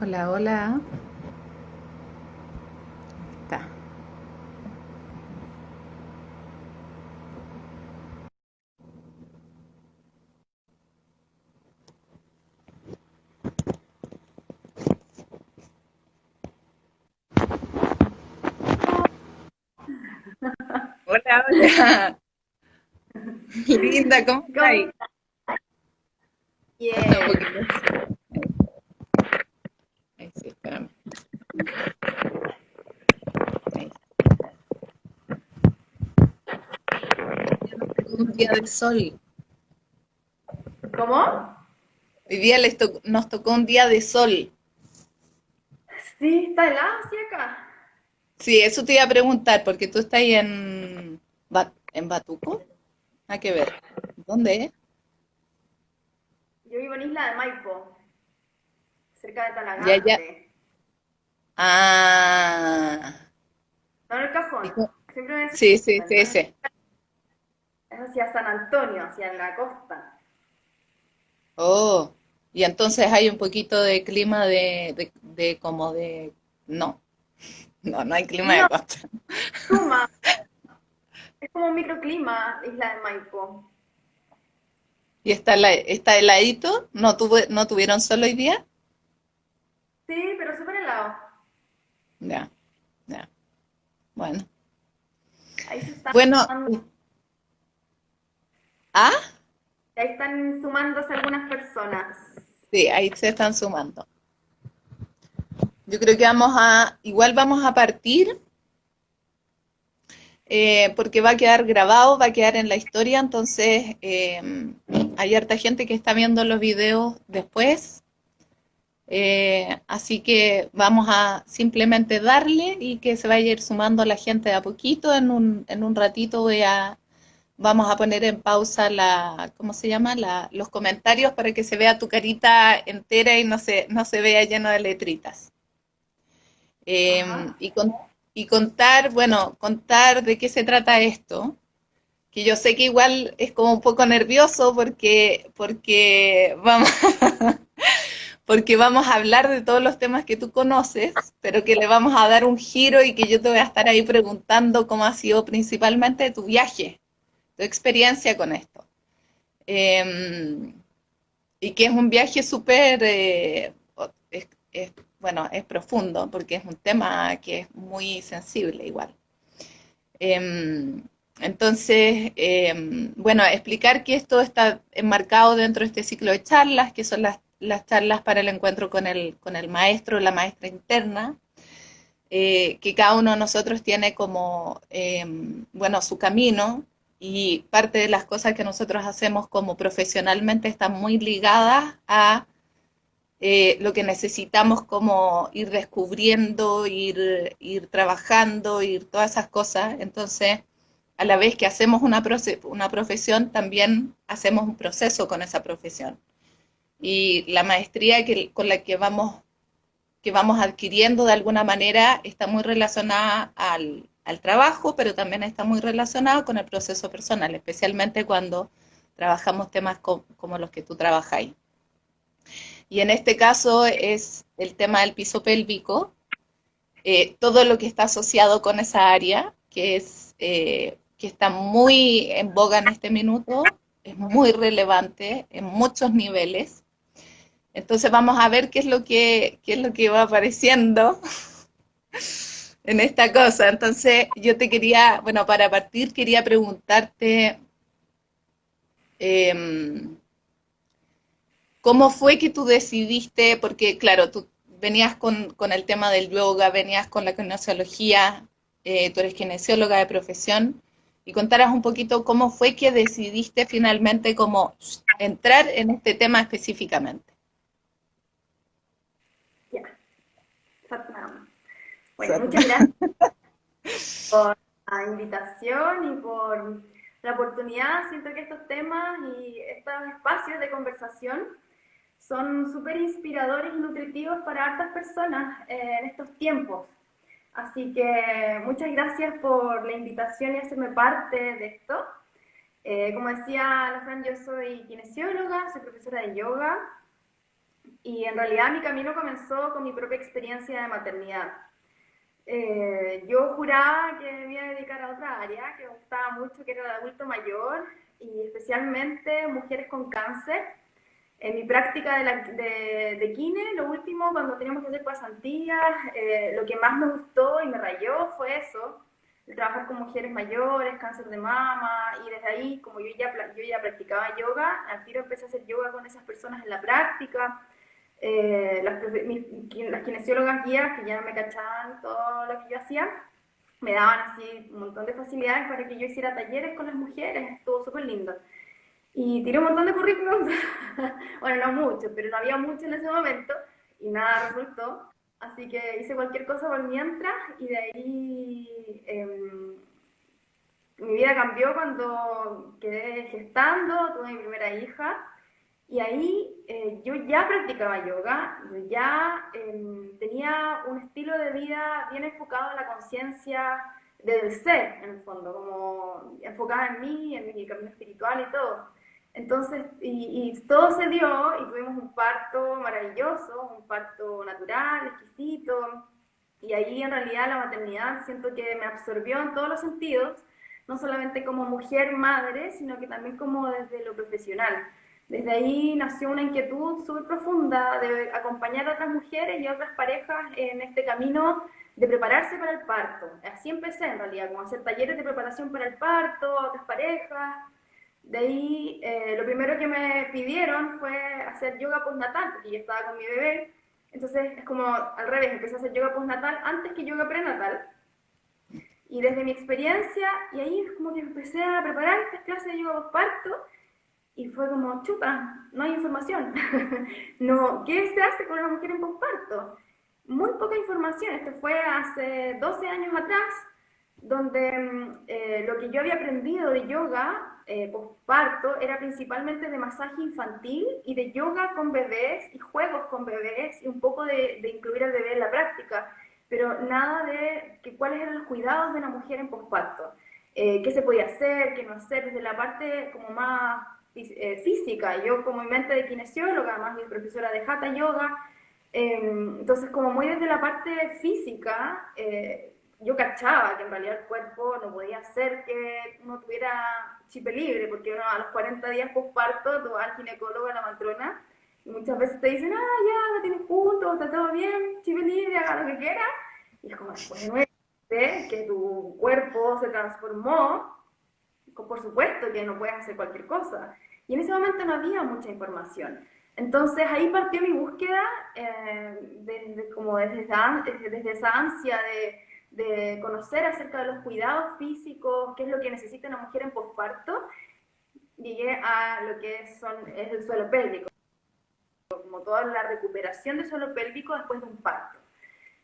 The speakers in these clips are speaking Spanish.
Hola, hola. Está. Hola, hola. Linda, ¿cómo estás? Bien. poquito. Ahí sí, espérame. Ahí. Ya nos tocó un día de sol. ¿Cómo? Hoy día les to- nos tocó un día de sol. Sí, está helado, sí, acá. Sí, eso te iba a preguntar, porque tú estás ahí en, en Batuco. Nada que ver. ¿Dónde es? Yo vivo en Isla de Maipo, cerca de Ya, ya. Talagante. Ah. No en el ¿Y cajón. Siempre me Sí, sí, sí, sí. Es hacia San Antonio, hacia la costa. Oh, y entonces hay un poquito de clima de, de, de como de... No, no, no hay clima de costa. suma. Es como un microclima, Isla de Maipo. ¿Y está, hela- está heladito? ¿No tuve, no tuvieron sol hoy día? Sí, pero súper helado. Ya, ya. Bueno. Ahí se están Bueno, ah, ahí están sumándose algunas personas. sí, ahí se están sumando. Yo creo que vamos a, igual vamos a partir, eh, porque va a quedar grabado, va a quedar en la historia, entonces eh, hay harta gente que está viendo los videos después, eh, así que vamos a simplemente darle y que se vaya a ir sumando la gente de a poquito, en un, en un ratito voy a, vamos a poner en pausa la, ¿cómo se llama? La, los comentarios para que se vea tu carita entera y no se, no se vea lleno de letritas. Eh, Ajá. y, con- y contar, bueno, contar de qué se trata esto, que yo sé que igual es como un poco nervioso porque, porque vamos, porque vamos a hablar de todos los temas que tú conoces, pero que le vamos a dar un giro y que yo te voy a estar ahí preguntando cómo ha sido principalmente tu viaje, experiencia con esto. Eh, y que es un viaje súper, eh, bueno, es profundo, porque es un tema que es muy sensible igual. Em, entonces, em, bueno, explicar que esto está enmarcado dentro de este ciclo de charlas, que son las, las charlas para el encuentro con el, con el maestro, la maestra interna, eh, que cada uno de nosotros tiene como, em, bueno, su camino y parte de las cosas que nosotros hacemos como profesionalmente están muy ligadas a eh, lo que necesitamos como ir descubriendo, ir, ir trabajando, ir todas esas cosas. Entonces, a la vez que hacemos una, una profesión, también hacemos un proceso con esa profesión. Y la maestría que, con la que vamos, que vamos adquiriendo de alguna manera está muy relacionada al, al trabajo, pero también está muy relacionada con el proceso personal, especialmente cuando trabajamos temas co- como los que tú trabajáis. Y en este caso es el tema del piso pélvico, eh, todo lo que está asociado con esa área, que, es, eh, que está muy en boga en este minuto, es muy relevante en muchos niveles. Entonces vamos a ver qué es lo que, qué es lo que va apareciendo en esta cosa. Entonces yo te quería, bueno, para partir quería preguntarte, em, ¿Cómo fue que tú decidiste? Porque, claro, tú venías con, con el tema del yoga, venías con la kinesiología, eh, tú eres kinesióloga de profesión, y contaras un poquito cómo fue que decidiste finalmente cómo entrar en este tema específicamente. Ya, Satnam. Bueno, muchas gracias por la invitación y por la oportunidad. Siento que estos temas y estos espacios de conversación son súper inspiradores y nutritivos para hartas personas eh, en estos tiempos. Así que muchas gracias por la invitación y hacerme parte de esto. Eh, como decía la Fran, yo soy kinesióloga, soy profesora de yoga Y en realidad mi camino comenzó con mi propia experiencia de maternidad. Eh, yo juraba que me iba a dedicar a otra área que me gustaba mucho, que era el adulto mayor y especialmente mujeres con cáncer. En mi práctica de, la, de, de kine, lo último, cuando teníamos que hacer pasantías, eh, lo que más me gustó y me rayó fue eso, trabajar con mujeres mayores, cáncer de mama, y desde ahí, como yo ya, yo ya practicaba yoga, al tiro empecé a hacer yoga con esas personas en la práctica. Eh, las, las kinesiólogas guías que ya me cachaban todo lo que yo hacía, me daban así un montón de facilidades para que yo hiciera talleres con las mujeres, estuvo súper lindo. Y tiré un montón de currículums, bueno, no mucho, pero no había mucho en ese momento y nada resultó. Así que hice cualquier cosa por mientras y de ahí em, mi vida cambió cuando quedé gestando, tuve mi primera hija y ahí eh, yo ya practicaba yoga, yo ya em, tenía un estilo de vida bien enfocado en la conciencia del ser, en el fondo, como enfocada en mí, en mi camino espiritual y todo. Entonces, y, y, todo se dio y tuvimos un parto maravilloso, un parto natural, exquisito, y ahí en realidad la maternidad siento que me absorbió en todos los sentidos, no solamente como mujer, madre, sino que también como desde lo profesional. Desde ahí nació una inquietud súper profunda de acompañar a otras mujeres y a otras parejas en este camino de prepararse para el parto. Así empecé en realidad, como hacer talleres de preparación para el parto, a otras parejas, de ahí, eh, lo primero que me pidieron fue hacer yoga postnatal, porque yo estaba con mi bebé. Entonces, es como al revés, empecé a hacer yoga postnatal antes que yoga prenatal. Y desde mi experiencia, y ahí es como que empecé a preparar estas clases de yoga postparto, y fue como, chuta, no hay información. no, ¿Qué se hace con una mujer en postparto? Muy poca información. Esto fue hace 12 años atrás, donde mm, eh, lo que yo había aprendido de yoga eh, posparto era principalmente de masaje infantil y de yoga con bebés y juegos con bebés y un poco de, incluir al bebé en la práctica, pero nada de que, cuáles eran los cuidados de la mujer en posparto, eh, qué se podía hacer, qué no hacer, desde la parte como más eh, física. Yo como mi mente de kinesióloga, además mi profesora de Hatha Yoga, em, entonces como muy desde la parte física, eh, yo cachaba que en realidad el cuerpo no podía hacer que uno tuviera chipe libre, porque uno a los 40 días posparto tú vas al ginecólogo, a la matrona, y muchas veces te dicen, ah, ya, lo tienes punto, está todo bien, chipe libre, haga lo que quiera. Y es como después de nueve que tu cuerpo se transformó, por supuesto que no puedes hacer cualquier cosa. Y en ese momento no había mucha información. Entonces ahí partió mi búsqueda, eh, desde, como desde desde esa ansia de de conocer acerca de los cuidados físicos, qué es lo que necesita una mujer en posparto, llegué a lo que son, es el suelo pélvico, como toda la recuperación del suelo pélvico después de un parto.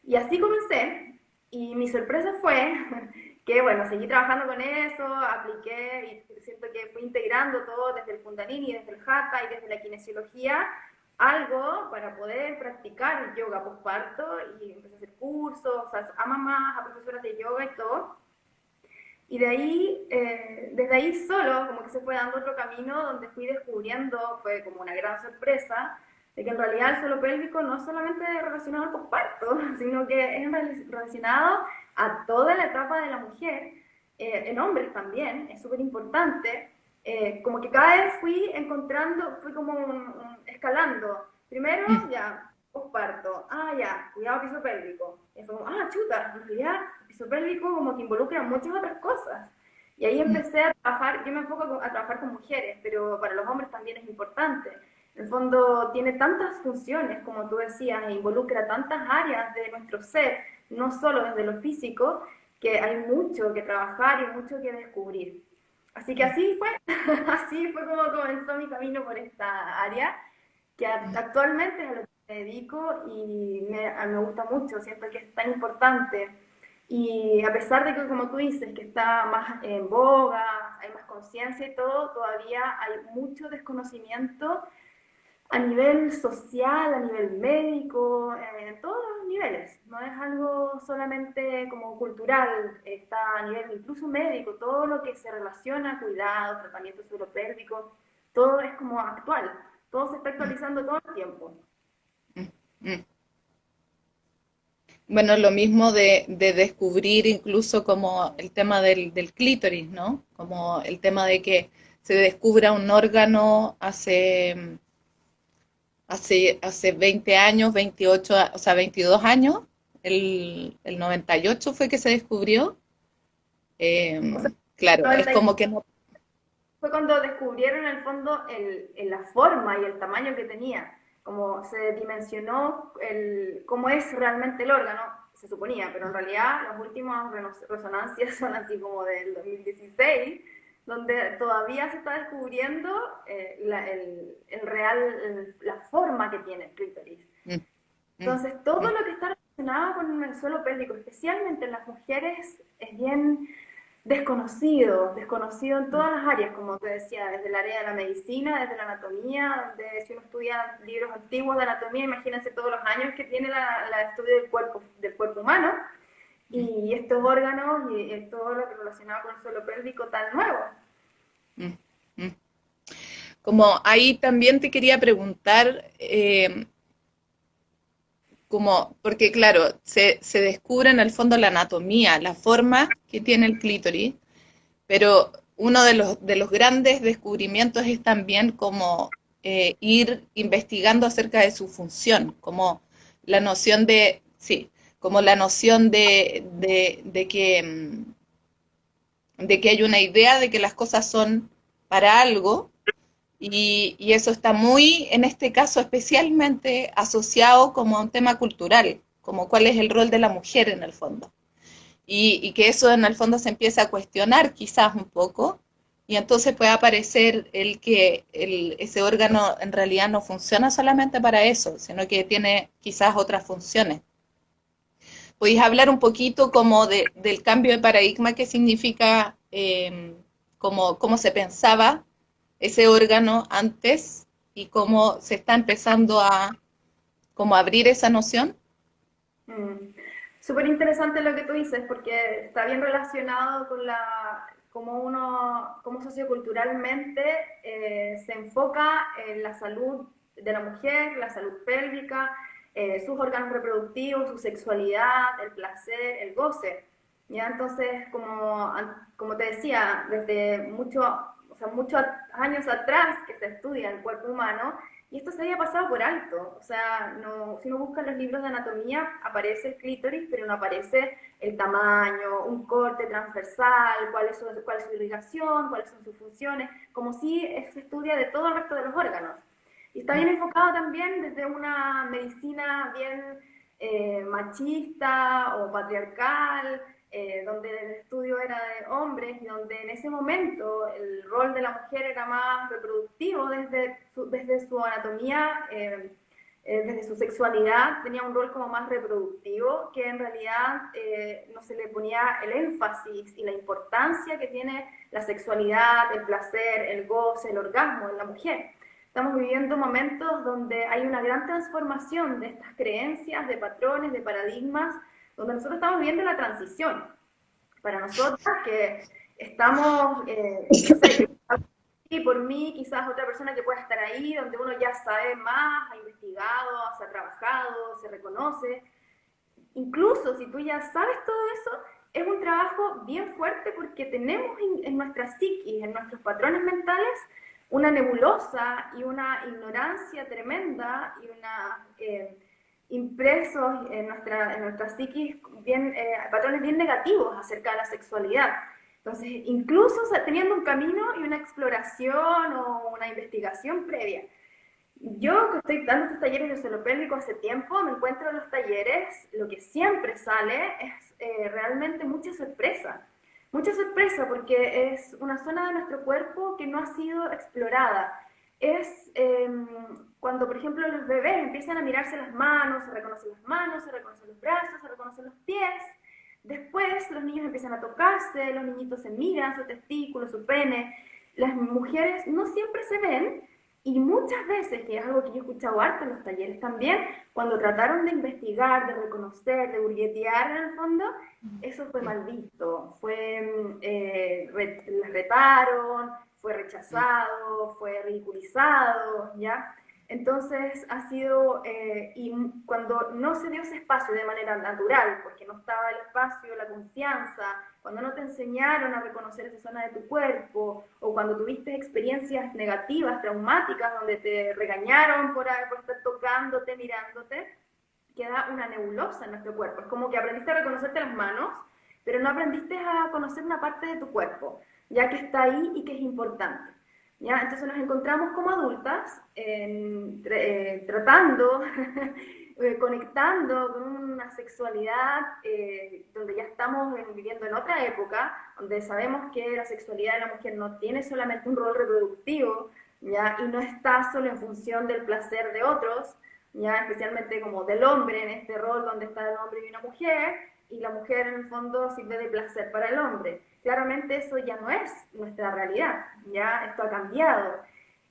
Y así comencé, y mi sorpresa fue que, bueno, seguí trabajando con eso, apliqué y siento que fui integrando todo desde el Kundalini, desde el Hatha y desde la kinesiología algo para poder practicar yoga posparto y empecé a hacer cursos, a mamás, a profesoras de yoga y todo. Y de ahí, eh, desde ahí solo, como que se fue dando otro camino donde fui descubriendo, fue como una gran sorpresa, de que en realidad el suelo pélvico no es solamente relacionado al posparto, sino que es relacionado a toda la etapa de la mujer, eh, en hombres también, es súper importante, eh, como que cada vez fui encontrando, fui como escalando. Primero, mm. ya, posparto. Ah, ya, cuidado piso pélvico. Y fue como, ah, chuta, en realidad, piso pélvico como que involucra muchas otras cosas. Y ahí mm. empecé a trabajar, yo me enfoco a trabajar con mujeres, pero para los hombres también es importante. En el fondo tiene tantas funciones, como tú decías, e involucra tantas áreas de nuestro ser, no solo desde lo físico, que hay mucho que trabajar y mucho que descubrir. Así que así fue, así fue como comenzó mi camino por esta área, que actualmente es a lo que me dedico y me, me gusta mucho, siento que es tan importante. Y a pesar de que, como tú dices, que está más en boga, hay más conciencia y todo, todavía hay mucho desconocimiento a nivel social, a nivel médico, en todos los niveles. No es algo solamente como cultural, está a nivel incluso médico, todo lo que se relaciona a cuidado, tratamiento suelo todo es como actual, todo se está actualizando todo el tiempo. Mm. Bueno, lo mismo de, descubrir incluso como el tema del, clítoris, ¿no? Como el tema de que se descubra un órgano hace, hace, hace 20 años, 28, o sea, 22 años, el, el 98 fue que se descubrió. Em, claro, es como que no... Fue cuando descubrieron en el fondo el, la forma y el tamaño que tenía como se dimensionó el, cómo es realmente el órgano, se suponía, pero en realidad las últimas resonancias son así como del 2016, donde todavía se está descubriendo eh, el, el, real, la forma que tiene el clítoris. Mm. Mm. Entonces, todo mm. lo que está relacionado con el suelo pélvico, especialmente en las mujeres, es bien desconocido, desconocido en todas las áreas, como te decía, desde el área de la medicina, desde la anatomía, donde si uno estudia libros antiguos de anatomía, imagínense todos los años que tiene la, estudio del cuerpo, del cuerpo humano, y estos órganos y, todo lo relacionado con el suelo pélvico tan nuevo. Mm, mm. Como ahí también te quería preguntar, eh, como, porque claro, se, se, descubre en el fondo la anatomía, la forma que tiene el clítoris, pero uno de los, de los grandes descubrimientos es también como eh, ir investigando acerca de su función, como la noción de, sí, como la noción de, mm, de que hay una idea de que las cosas son para algo, y, eso está muy, en este caso especialmente, asociado como a un tema cultural, como cuál es el rol de la mujer en el fondo. Y, que eso en el fondo se empieza a cuestionar quizás un poco, y entonces puede aparecer el que ese órgano en realidad no funciona solamente para eso, sino que tiene quizás otras funciones. ¿Podéis hablar un poquito como del cambio de paradigma que significa, eh, cómo se pensaba ese órgano antes y cómo se está empezando a como abrir esa noción? Mm. Súper interesante lo que tú dices, porque está bien relacionado con la, cómo uno, cómo socioculturalmente eh, se enfoca en la salud de la mujer, la salud pélvica, eh, sus órganos reproductivos, su sexualidad, el placer, el goce. ¿ya? Entonces, como, como te decía, desde mucho o sea, muchos años atrás que se estudia el cuerpo humano, y esto se había pasado por alto. O sea, no, si uno busca los libros de anatomía, aparece el clítoris, pero no aparece el tamaño, un corte transversal, cuál es su, cuál es su irrigación, cuáles son sus funciones, como si se estudia de todo el resto de los órganos. Y está bien enfocado también desde una medicina bien eh, machista o patriarcal, eh, donde el estudio era de hombres y donde en ese momento el rol de la mujer era más reproductivo desde su, desde su anatomía, eh, eh, desde su sexualidad, tenía un rol como más reproductivo, que en realidad no se le ponía el énfasis y la importancia que tiene la sexualidad, el placer, el goce, el orgasmo en la mujer. Estamos viviendo momentos donde hay una gran transformación de estas creencias, de patrones, de paradigmas, donde nosotros estamos viendo la transición. Para nosotras que estamos, eh, no sé, y por mí, quizás otra persona que pueda estar ahí, donde uno ya sabe más, ha investigado, se ha trabajado, se reconoce. Incluso si tú ya sabes todo eso, es un trabajo bien fuerte porque tenemos en, nuestra psiquis, en nuestros patrones mentales, una nebulosa y una ignorancia tremenda y una... Eh, impresos en nuestra, en nuestra psiquis bien, eh, patrones bien negativos acerca de la sexualidad. Entonces, incluso teniendo un camino y una exploración o una investigación previa. Yo que estoy dando estos talleres de suelo pélvico hace tiempo, me encuentro en los talleres, lo que siempre sale es eh, realmente mucha sorpresa. Mucha sorpresa porque es una zona de nuestro cuerpo que no ha sido explorada. Es em, cuando, por ejemplo, los bebés empiezan a mirarse las manos, se reconocen las manos, se reconocen los brazos, se reconocen los pies, después los niños empiezan a tocarse, los niñitos se miran, su testículo, su pene, las mujeres no siempre se ven, y muchas veces, que es algo que yo he escuchado harto en los talleres también, cuando trataron de investigar, de reconocer, de burguetear en el fondo, eso fue mal visto. Fue, eh, les retaron, fue rechazado, fue ridiculizado, ¿ya? Entonces ha sido, eh, y cuando no se dio ese espacio de manera natural, porque no estaba el espacio, la confianza, cuando no te enseñaron a reconocer esa zona de tu cuerpo, o cuando tuviste experiencias negativas, traumáticas, donde te regañaron por, por estar tocándote, mirándote, queda una nebulosa en nuestro cuerpo. Es como que aprendiste a reconocerte las manos, pero no aprendiste a conocer una parte de tu cuerpo, ya que está ahí y que es importante. ¿Ya? Entonces nos encontramos como adultas eh, tratando, eh, conectando con una sexualidad eh, donde ya estamos viviendo en otra época, donde sabemos que la sexualidad de la mujer no tiene solamente un rol reproductivo, ¿ya? y no está solo en función del placer de otros, ya especialmente como del hombre en este rol donde está el hombre y una mujer, y la mujer en el fondo sirve de placer para el hombre claramente eso ya no es nuestra realidad, ya esto ha cambiado.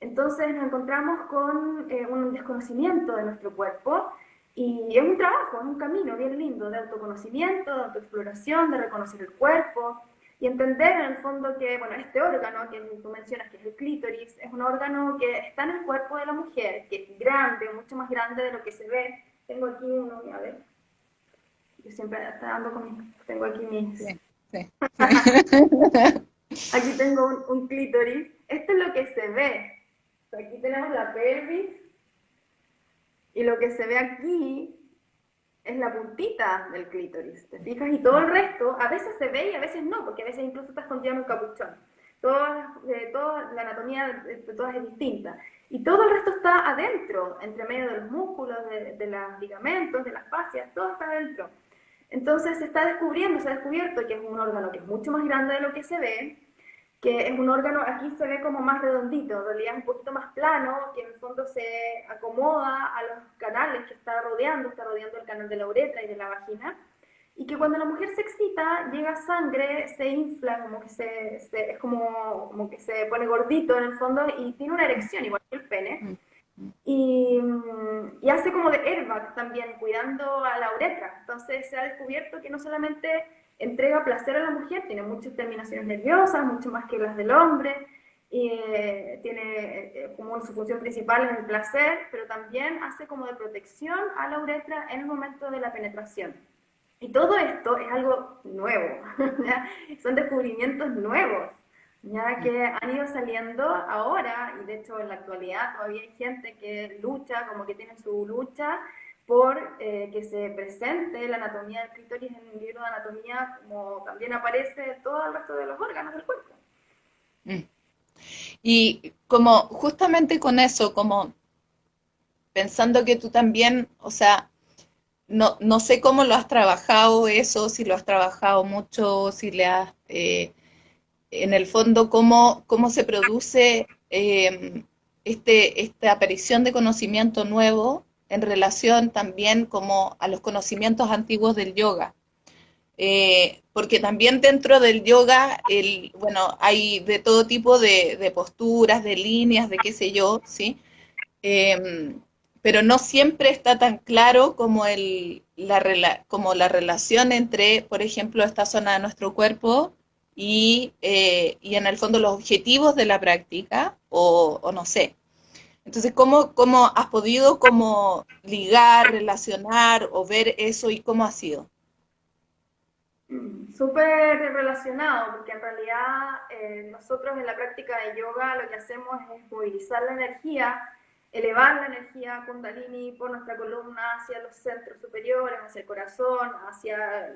Entonces nos encontramos con eh, un desconocimiento de nuestro cuerpo y es un trabajo, es un camino bien lindo de autoconocimiento, de autoexploración, de reconocer el cuerpo y entender en el fondo que, bueno, este órgano que tú mencionas, que es el clítoris, es un órgano que está en el cuerpo de la mujer, que es grande, mucho más grande de lo que se ve. Tengo aquí uno, a ver. Yo siempre dando con Tengo aquí mis... Aquí tengo un, clítoris. Esto es lo que se ve. Aquí tenemos la pelvis. Y lo que se ve aquí es la puntita del clítoris. ¿Te fijas? Y todo el resto, a veces se ve y a veces no, porque a veces incluso está escondido en un capuchón. Toda, eh, toda la anatomía de, todas es distinta. Y todo el resto está adentro, entre medio de los músculos, de, de los ligamentos, de las fascias, todo está adentro. Entonces se está descubriendo, se ha descubierto que es un órgano que es mucho más grande de lo que se ve, que es un órgano, aquí se ve como más redondito, en realidad es un poquito más plano, que en el fondo se acomoda a los canales que está rodeando, está rodeando el canal de la uretra y de la vagina, y que cuando la mujer se excita, llega sangre, se infla, como que se, es como, como que se pone gordito en el fondo y tiene una erección, igual que el pene. Mm. Y, hace como de airbag también, cuidando a la uretra. Entonces se ha descubierto que no solamente entrega placer a la mujer, tiene muchas terminaciones nerviosas, mucho más que las del hombre, y eh, tiene eh, como su función principal en el placer, pero también hace como de protección a la uretra en el momento de la penetración. Y todo esto es algo nuevo, son descubrimientos nuevos ya que han ido saliendo ahora, y de hecho en la actualidad todavía hay gente que lucha, como que tiene su lucha por eh, que se presente la anatomía del clítoris en un libro de anatomía, como también aparece todo el resto de los órganos del cuerpo. Mm. Y como justamente con eso, como pensando que tú también, o sea, no, no sé cómo lo has trabajado eso, si lo has trabajado mucho, si le has... Eh, en el fondo cómo, cómo se produce eh, este, esta aparición de conocimiento nuevo en relación también como a los conocimientos antiguos del yoga. Eh, porque también dentro del yoga, bueno, hay de todo tipo de, posturas, de líneas, de qué sé yo, ¿sí? Em, pero no siempre está tan claro como, el, la, como la relación entre, por ejemplo, esta zona de nuestro cuerpo y, eh, y en el fondo los objetivos de la práctica, o, no sé. Entonces, ¿cómo, ¿cómo, has podido como ligar, relacionar o ver eso y cómo ha sido? Súper relacionado, porque en realidad eh, nosotros en la práctica de yoga lo que hacemos es movilizar la energía, elevar la energía kundalini por nuestra columna hacia los centros superiores, hacia el corazón, hacia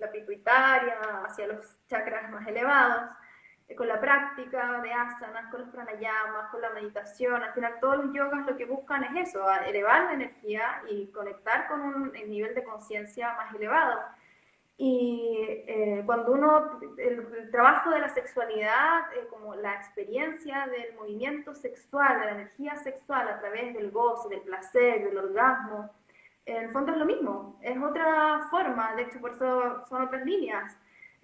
la pituitaria, hacia los chakras más elevados, eh, con la práctica de asanas, con los pranayamas, con la meditación. Al final todos los yogas lo que buscan es eso, elevar la energía y conectar con un nivel de conciencia más elevado. Y eh, cuando uno, el, trabajo de la sexualidad, eh, como la experiencia del movimiento sexual, de la energía sexual a través del goce, del placer, del orgasmo, el fondo es lo mismo, es otra forma, de hecho por eso son otras líneas.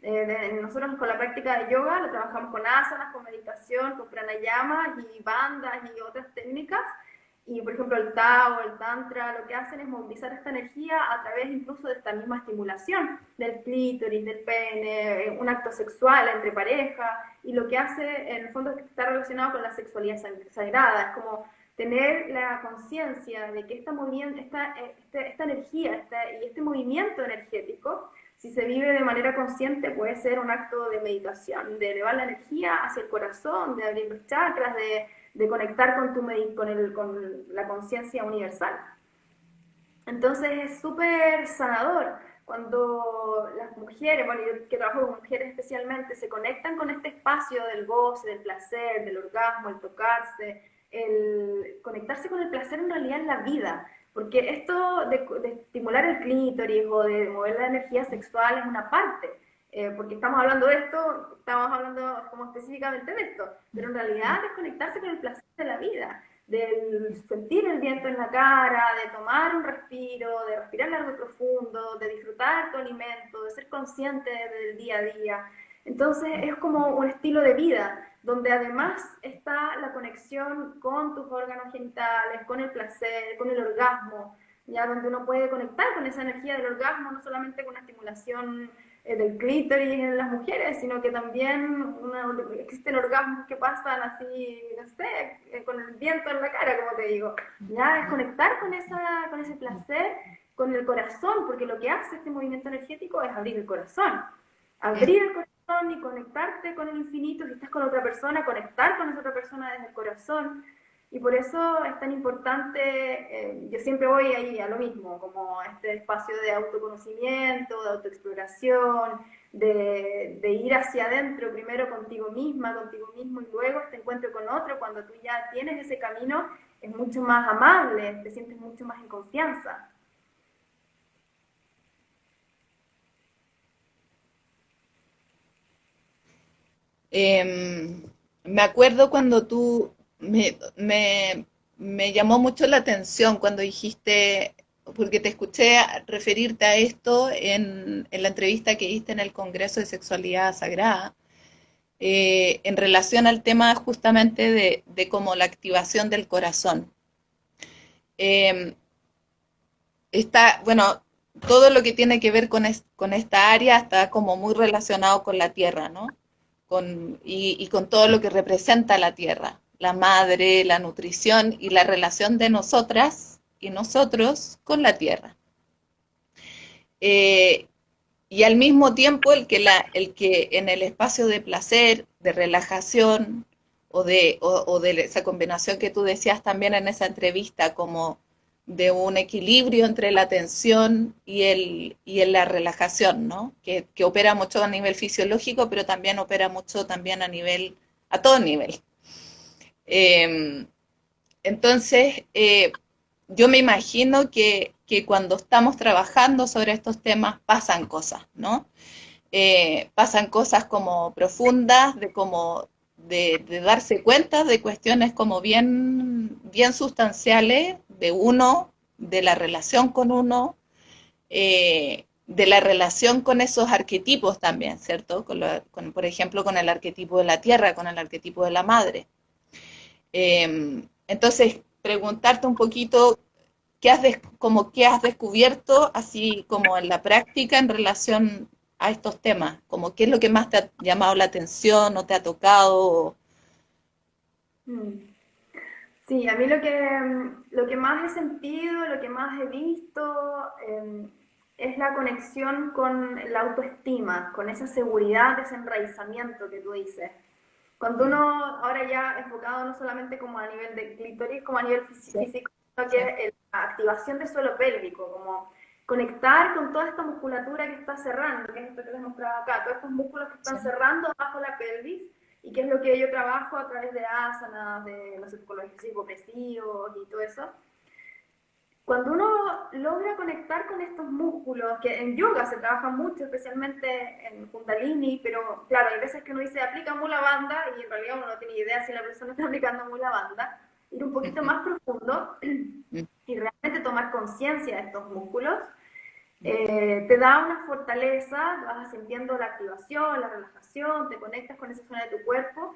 Eh, nosotros con la práctica de yoga lo trabajamos con asanas, con meditación, con pranayamas y bandas y otras técnicas. Y por ejemplo el Tao, el Tantra, lo que hacen es movilizar esta energía a través incluso de esta misma estimulación del clítoris, del pene, eh, un acto sexual entre pareja. Y lo que hace en el fondo es que está relacionado con la sexualidad sagrada. Es como tener la conciencia de que esta, esta, este, esta energía y este movimiento energético, si se vive de manera consciente, puede ser un acto de meditación, de elevar la energía hacia el corazón, de abrir los chakras, de, de conectar con, tu, con, el, con la conciencia universal. Entonces es súper sanador cuando las mujeres, bueno, yo que trabajo con mujeres especialmente, se conectan con este espacio del goce, del placer, del orgasmo, el tocarse, el conectarse con el placer en realidad en la vida. Porque esto de, estimular el clítoris o de mover la energía sexual es una parte. Eh, porque estamos hablando de esto, estamos hablando como específicamente de esto, pero en realidad es conectarse con el placer de la vida del sentir el viento en la cara, de tomar un respiro, de respirar largo y profundo, de disfrutar tu alimento, de ser consciente del día a día. Entonces es como un estilo de vida donde además está la conexión con tus órganos genitales, con el placer, con el orgasmo, ya donde uno puede conectar con esa energía del orgasmo, no solamente con una estimulación eh, del clítoris en las mujeres, sino que también existen orgasmos que pasan así, no sé, eh, con el viento en la cara, como te digo. Ya es conectar con, esa, con ese placer, con el corazón, porque lo que hace este movimiento energético es abrir el corazón. Abrir el corazón y conectarte con el infinito, si estás con otra persona, conectar con esa otra persona desde el corazón. Y por eso es tan importante, eh, yo siempre voy ahí a lo mismo, como este espacio de autoconocimiento, de autoexploración, de, de, ir hacia adentro, primero contigo misma, contigo mismo, y luego este encuentro con otro, cuando tú ya tienes ese camino, es mucho más amable, te sientes mucho más en confianza. Em, me acuerdo cuando tú me, llamó mucho la atención cuando dijiste, porque te escuché referirte a esto en, la entrevista que hiciste en el Congreso de Sexualidad Sagrada, eh, en relación al tema justamente de, de como la activación del corazón. Em, está, bueno, todo lo que tiene que ver con, con, esta área está como muy relacionado con la tierra, ¿no? Y, con todo lo que representa la tierra la madre, la nutrición y la relación de nosotras y nosotros con la tierra. Eh, y al mismo tiempo el que, el que en el espacio de placer, de relajación o de, o, de esa combinación que tú decías también en esa entrevista como de un equilibrio entre la tensión y, el, y la relajación, ¿no? Que, que opera mucho a nivel fisiológico, pero también opera mucho también a nivel, a todo nivel. Em, entonces, eh, yo me imagino que, cuando estamos trabajando sobre estos temas pasan cosas, ¿no? Eh, pasan cosas como profundas, de como de, darse cuenta de cuestiones como bien, bien sustanciales de uno, de la relación con uno, eh, de la relación con esos arquetipos también, ¿cierto? por ejemplo, con el arquetipo de la tierra, con el arquetipo de la madre. Em, entonces, preguntarte un poquito qué has, como qué has descubierto, así como en la práctica, en relación a estos temas, como qué es lo que más te ha llamado la atención o te ha tocado. Mm. Sí, a mí lo que, lo que más he sentido, lo que más he visto, em, es la conexión con la autoestima, con esa seguridad, ese enraizamiento que tú dices. Cuando uno, ahora ya enfocado no solamente como a nivel de clítoris, como a nivel físico, sino que la activación del suelo pélvico, como conectar con toda esta musculatura que está cerrando, que es esto que les mostraba acá, todos estos músculos que están cerrando bajo la pelvis, y que es lo que yo trabajo a través de asanas, de los ejercicios opresivos y todo eso, cuando uno logra conectar con estos músculos, que en yoga se trabaja mucho, especialmente en Kundalini, pero claro, hay veces que uno dice aplica Mula Banda y en realidad uno no tiene idea si la persona está aplicando Mula Banda, ir un poquito más profundo y realmente tomar conciencia de estos músculos, eh, te da una fortaleza, vas sintiendo la activación, la relajación, te conectas con esa zona de tu cuerpo.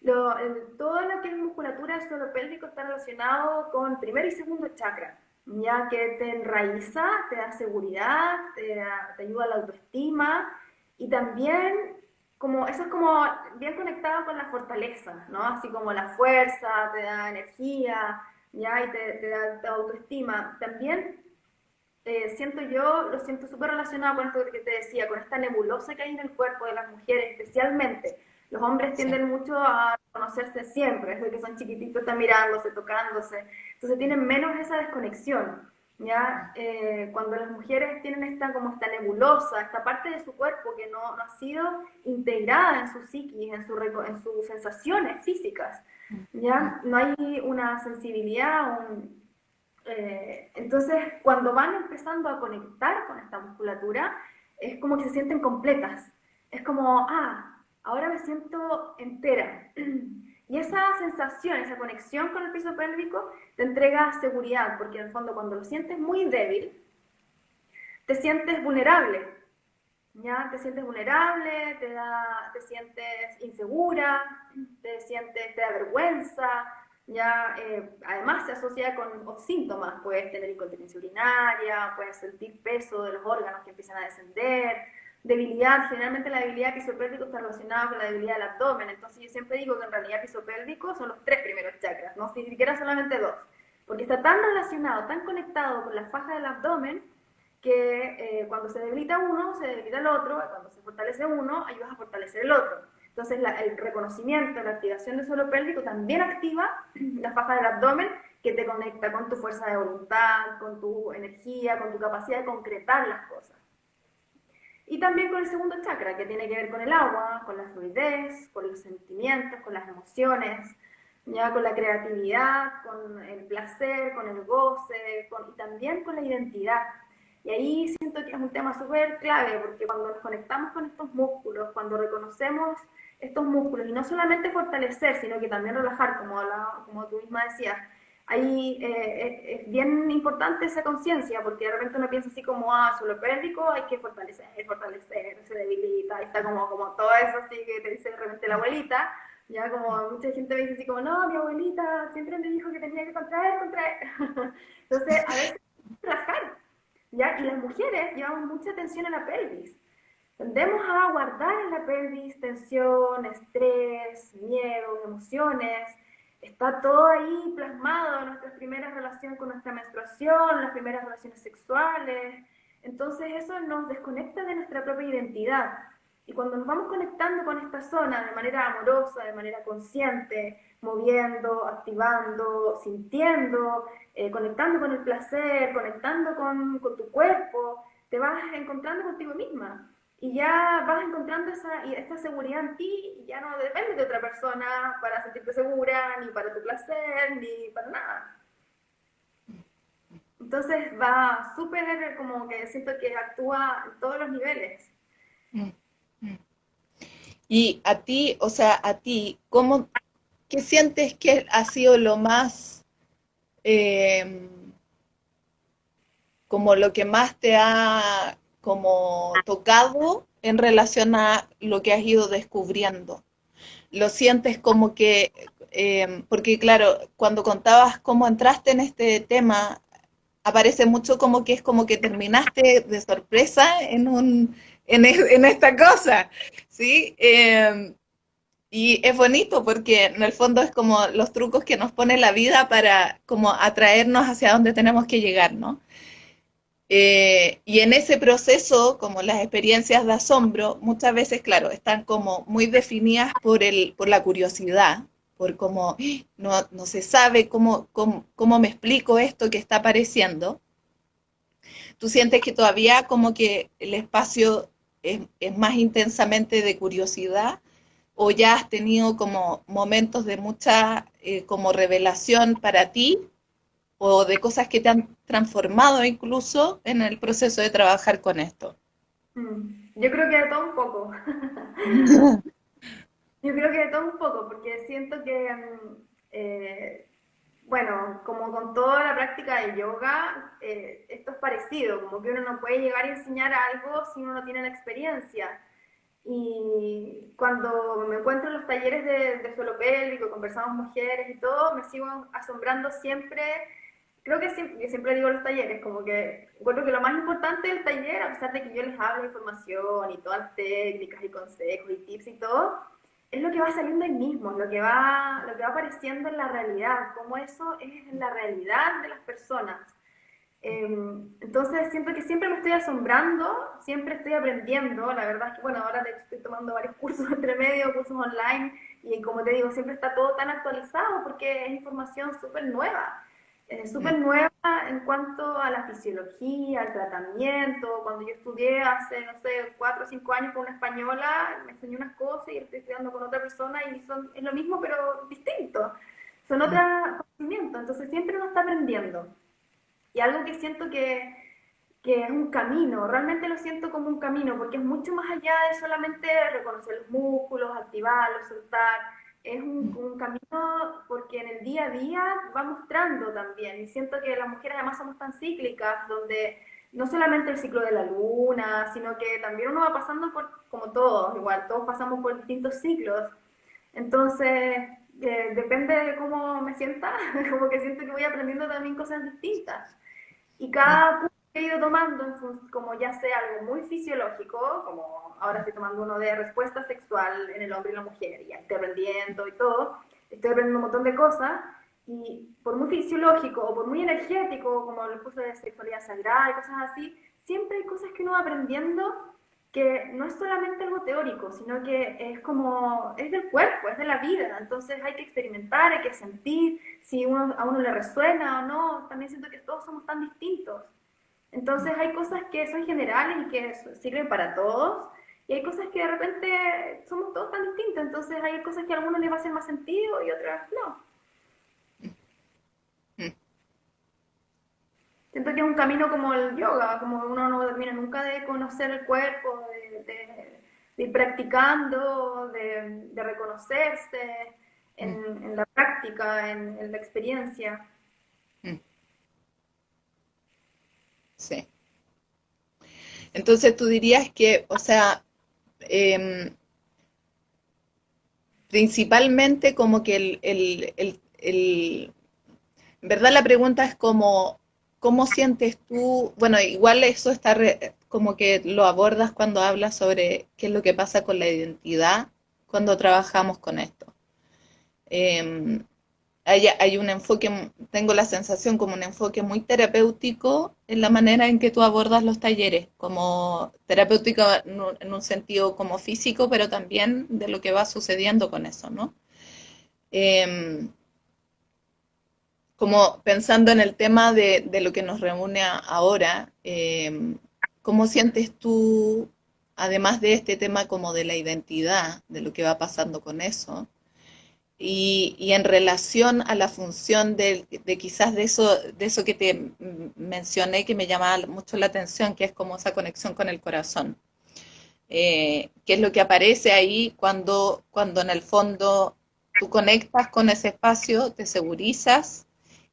Lo, todo lo que es musculatura del suelo pélvico está relacionado con primer y segundo chakra ya que te enraiza, te da seguridad, te, ayuda a la autoestima y también como eso es como bien conectado con la fortaleza, ¿no? Así como la fuerza, te da energía, ¿ya? Y te, da autoestima. También eh, siento yo, lo siento súper relacionado con esto que te decía, con esta nebulosa que hay en el cuerpo de las mujeres, especialmente. Los hombres tienden mucho a conocerse siempre, desde que son chiquititos están mirándose, tocándose, entonces tienen menos esa desconexión. ¿ya? Eh, cuando las mujeres tienen esta, como esta nebulosa, esta parte de su cuerpo que no, no ha sido integrada en su psiquis, en, su, en sus sensaciones físicas, ¿ya? No hay una sensibilidad, un, eh, entonces, cuando van empezando a conectar con esta musculatura, es como que se sienten completas. Es como, ah, ahora me siento entera. Y esa sensación, esa conexión con el piso pélvico te entrega seguridad, porque en el fondo cuando lo sientes muy débil, te sientes vulnerable. ¿Ya? Te sientes vulnerable, te, da, te sientes insegura, te sientes, te da vergüenza, ya eh, además se asocia con síntomas, puedes tener incontinencia urinaria, puedes sentir peso de los órganos que empiezan a descender, debilidad, generalmente la debilidad pisopélvico está relacionada con la debilidad del abdomen, entonces yo siempre digo que en realidad pisopélvico son los tres primeros chakras, no ni siquiera solamente dos, porque está tan relacionado, tan conectado con la faja del abdomen, que eh, cuando se debilita uno, se debilita el otro, cuando se fortalece uno, ayuda a fortalecer el otro. Entonces, el reconocimiento, la activación del suelo pélvico también activa la faja del abdomen que te conecta con tu fuerza de voluntad, con tu energía, con tu capacidad de concretar las cosas. Y también con el segundo chakra, que tiene que ver con el agua, con la fluidez, con los sentimientos, con las emociones, ya con la creatividad, con el placer, con el goce, y también con la identidad. Y ahí siento que es un tema súper clave, porque cuando nos conectamos con estos músculos, cuando reconocemos estos músculos y no solamente fortalecer, sino que también relajar, como, como tú misma decías. Ahí eh, es, bien importante esa conciencia, porque de repente uno piensa así como, ah, suelo pélvico, hay que fortalecer, fortalecer, se debilita, y está como, como todo eso así que te dice de repente la abuelita, ya como mucha gente me dice así como, no, mi abuelita siempre me dijo que tenía que contraer, contraer. Entonces, a veces relajar, ¿ya? Y las mujeres llevamos mucha atención a la pelvis. Tendemos a guardar en la pelvis tensión, estrés, miedo, emociones. Está todo ahí plasmado en nuestras primeras relaciones con nuestra menstruación, las primeras relaciones sexuales. Entonces eso nos desconecta de nuestra propia identidad. Y cuando nos vamos conectando con esta zona de manera amorosa, de manera consciente, moviendo, activando, sintiendo, eh, conectando con el placer, conectando con, con tu cuerpo, te vas encontrando contigo misma y ya vas encontrando esa, esta seguridad en ti ya no dependes de otra persona para sentirte segura, ni para tu placer, ni para nada. Entonces va súper como que siento que actúa en todos los niveles. Y a ti, o sea, a ti, ¿cómo, ¿qué sientes que ha sido lo más, eh, como lo que más te ha como tocado en relación a lo que has ido descubriendo. Lo sientes como que, eh, porque claro, cuando contabas cómo entraste en este tema, aparece mucho como que es como que terminaste de sorpresa en, un, en, e, esta cosa, ¿sí? Em, y es bonito porque en el fondo es como los trucos que nos pone la vida para como atraernos hacia donde tenemos que llegar, ¿no? Eh, y en ese proceso, como las experiencias de asombro, muchas veces, claro, están como muy definidas por, el, por la curiosidad, por cómo no, no se sabe cómo, cómo, me explico esto que está apareciendo. Tú sientes que todavía como que el espacio es, es más intensamente de curiosidad o ya has tenido como momentos de mucha eh, como revelación para ti o de cosas que te han transformado incluso en el proceso de trabajar con esto? Mm, yo creo que de todo un poco. Yo creo que de todo un poco, porque siento que, mm, eh, bueno, como con toda la práctica de yoga, eh, esto es parecido, como que uno no puede llegar a enseñar algo si uno no tiene la experiencia. Y cuando me encuentro en los talleres de, de suelo conversamos mujeres y todo, me sigo asombrando siempre creo que siempre, siempre digo los talleres, como que encuentro que lo más importante del taller, a pesar de que yo les hablo información y todas las técnicas y consejos y tips y todo, es lo que va saliendo ahí mismo, lo que va, lo que va apareciendo en la realidad, cómo eso es la realidad de las personas. Em, entonces siento que siempre me estoy asombrando, siempre estoy aprendiendo, la verdad es que bueno, ahora estoy tomando varios cursos entre medio, cursos online, y como te digo, siempre está todo tan actualizado porque es información súper nueva eh, súper nueva en cuanto a la fisiología, al tratamiento. Cuando yo estudié hace, no sé, cuatro o cinco años con una española, me enseñó unas cosas y estoy estudiando con otra persona y son, es lo mismo pero distinto. Son otros conocimientos, entonces siempre uno está aprendiendo. Y algo que siento que, que es un camino, realmente lo siento como un camino, porque es mucho más allá de solamente reconocer los músculos, activarlos, soltar es un, camino porque en el día a día va mostrando también. Y siento que las mujeres además somos tan cíclicas, donde no solamente el ciclo de la luna, sino que también uno va pasando por, como todos, igual, todos pasamos por distintos ciclos. Entonces, eh, depende de cómo me sienta, como que siento que voy aprendiendo también cosas distintas. Y cada he ido tomando, como ya sea algo muy fisiológico, como ahora estoy tomando uno de respuesta sexual en el hombre y la mujer, y estoy aprendiendo y todo, estoy aprendiendo un montón de cosas, y por muy fisiológico o por muy energético, como el curso de sexualidad sagrada y cosas así, siempre hay cosas que uno va aprendiendo que no es solamente algo teórico, sino que es como, es del cuerpo, es de la vida, entonces hay que experimentar, hay que sentir si uno, a uno le resuena o no, también siento que todos somos tan distintos. Entonces hay cosas que son generales y que sirven para todos, y hay cosas que de repente somos todos tan distintos, entonces hay cosas que a algunos les va a hacer más sentido y otras no. Siento que es un camino como el yoga, como uno no termina nunca de conocer el cuerpo, de, ir practicando, de, reconocerse en, la práctica, en la experiencia. Sí. Entonces tú dirías que, o sea, em, principalmente como que el, el, el, verdad la pregunta es como, ¿cómo sientes tú? Bueno, igual eso está como que lo abordas cuando hablas sobre qué es lo que pasa con la identidad cuando trabajamos con esto. Em, hay, un enfoque, tengo la sensación como un enfoque muy terapéutico en la manera en que tú abordas los talleres, como terapéutico en un, sentido como físico, pero también de lo que va sucediendo con eso, ¿no? Em, como pensando en el tema de, lo que nos reúne ahora, em, ¿cómo sientes tú, además de este tema como de la identidad, de lo que va pasando con eso? Y, en relación a la función de, quizás de eso, de eso que te mencioné que me llamaba mucho la atención, que es como esa conexión con el corazón. Eh, que es lo que aparece ahí cuando, cuando en el fondo tú conectas con ese espacio, te segurizas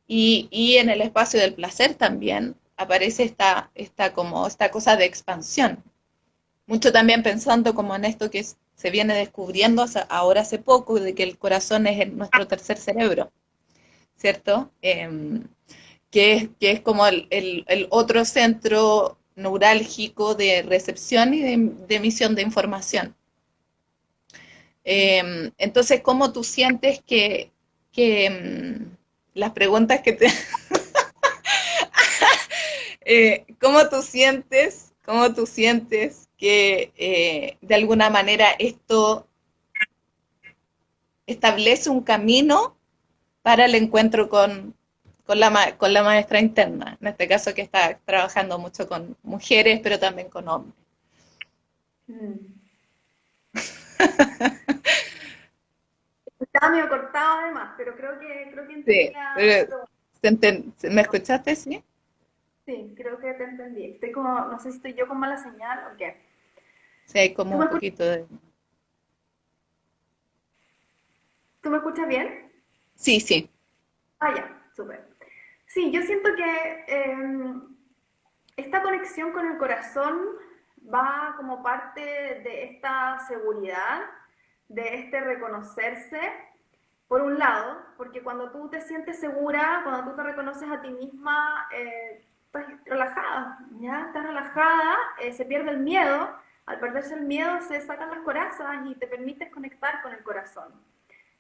y, y en el espacio del placer también aparece esta, esta, como esta cosa de expansión. Mucho también pensando como en esto que es se viene descubriendo ahora hace poco de que el corazón es nuestro tercer cerebro, ¿cierto? Em, que, es, que es como el, otro centro neurálgico de recepción y de, emisión de información. Em, entonces, ¿cómo tú sientes que, em, las preguntas que te... Eh, ¿Cómo tú sientes, cómo tú sientes que eh, de alguna manera esto establece un camino para el encuentro con, la, con la maestra interna, en este caso que está trabajando mucho con mujeres, pero también con hombres. Mm. Estaba medio cortado además, pero creo que, creo que sí, ¿Me escuchaste, sí? Sí, creo que te entendí. Estoy como, no sé si estoy yo con mala señal o qué. Sí, hay como un poquito de... ¿Tú me escuchas bien? Sí, sí. Ah, ya, súper. Sí, yo siento que em, esta conexión con el corazón va como parte de esta seguridad, de este reconocerse, por un lado, porque cuando tú te sientes segura, cuando tú te reconoces a ti misma, eh, estás relajada, ¿ya? Estás relajada, eh, se pierde el miedo, al perderse el miedo se sacan las corazas y te permites conectar con el corazón.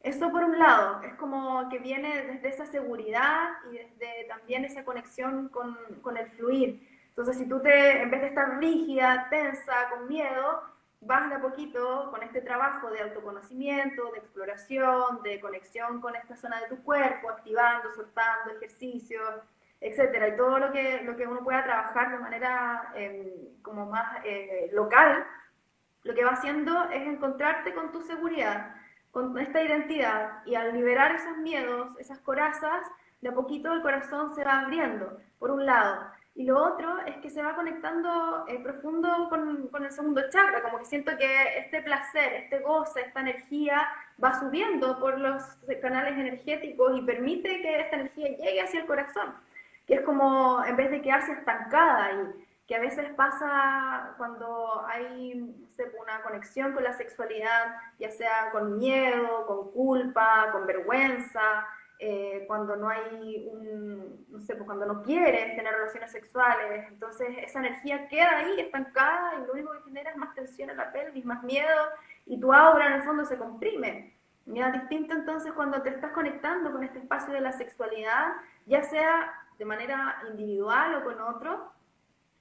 Eso por un lado, es como que viene desde esa seguridad y desde también esa conexión con, con el fluir. Entonces, si tú te, en vez de estar rígida, tensa, con miedo, vas de a poquito con este trabajo de autoconocimiento, de exploración, de conexión con esta zona de tu cuerpo, activando, soltando, ejercicios, etcétera, y todo lo que, lo que uno pueda trabajar de manera em, como más eh, local, lo que va haciendo es encontrarte con tu seguridad, con esta identidad, y al liberar esos miedos, esas corazas, de a poquito el corazón se va abriendo, por un lado. Y lo otro es que se va conectando eh, profundo con, con, el segundo chakra, como que siento que este placer, este goce, esta energía va subiendo por los canales energéticos y permite que esta energía llegue hacia el corazón que es como en vez de quedarse estancada y que a veces pasa cuando hay una conexión con la sexualidad, ya sea con miedo, con culpa, con vergüenza, eh, cuando no hay un, no sé, pues cuando no quieres tener relaciones sexuales, entonces esa energía queda ahí estancada y lo único que genera es más tensión en la pelvis, más miedo y tu aura en el fondo se comprime. Mira, distinto entonces cuando te estás conectando con este espacio de la sexualidad, ya sea de manera individual o con otro,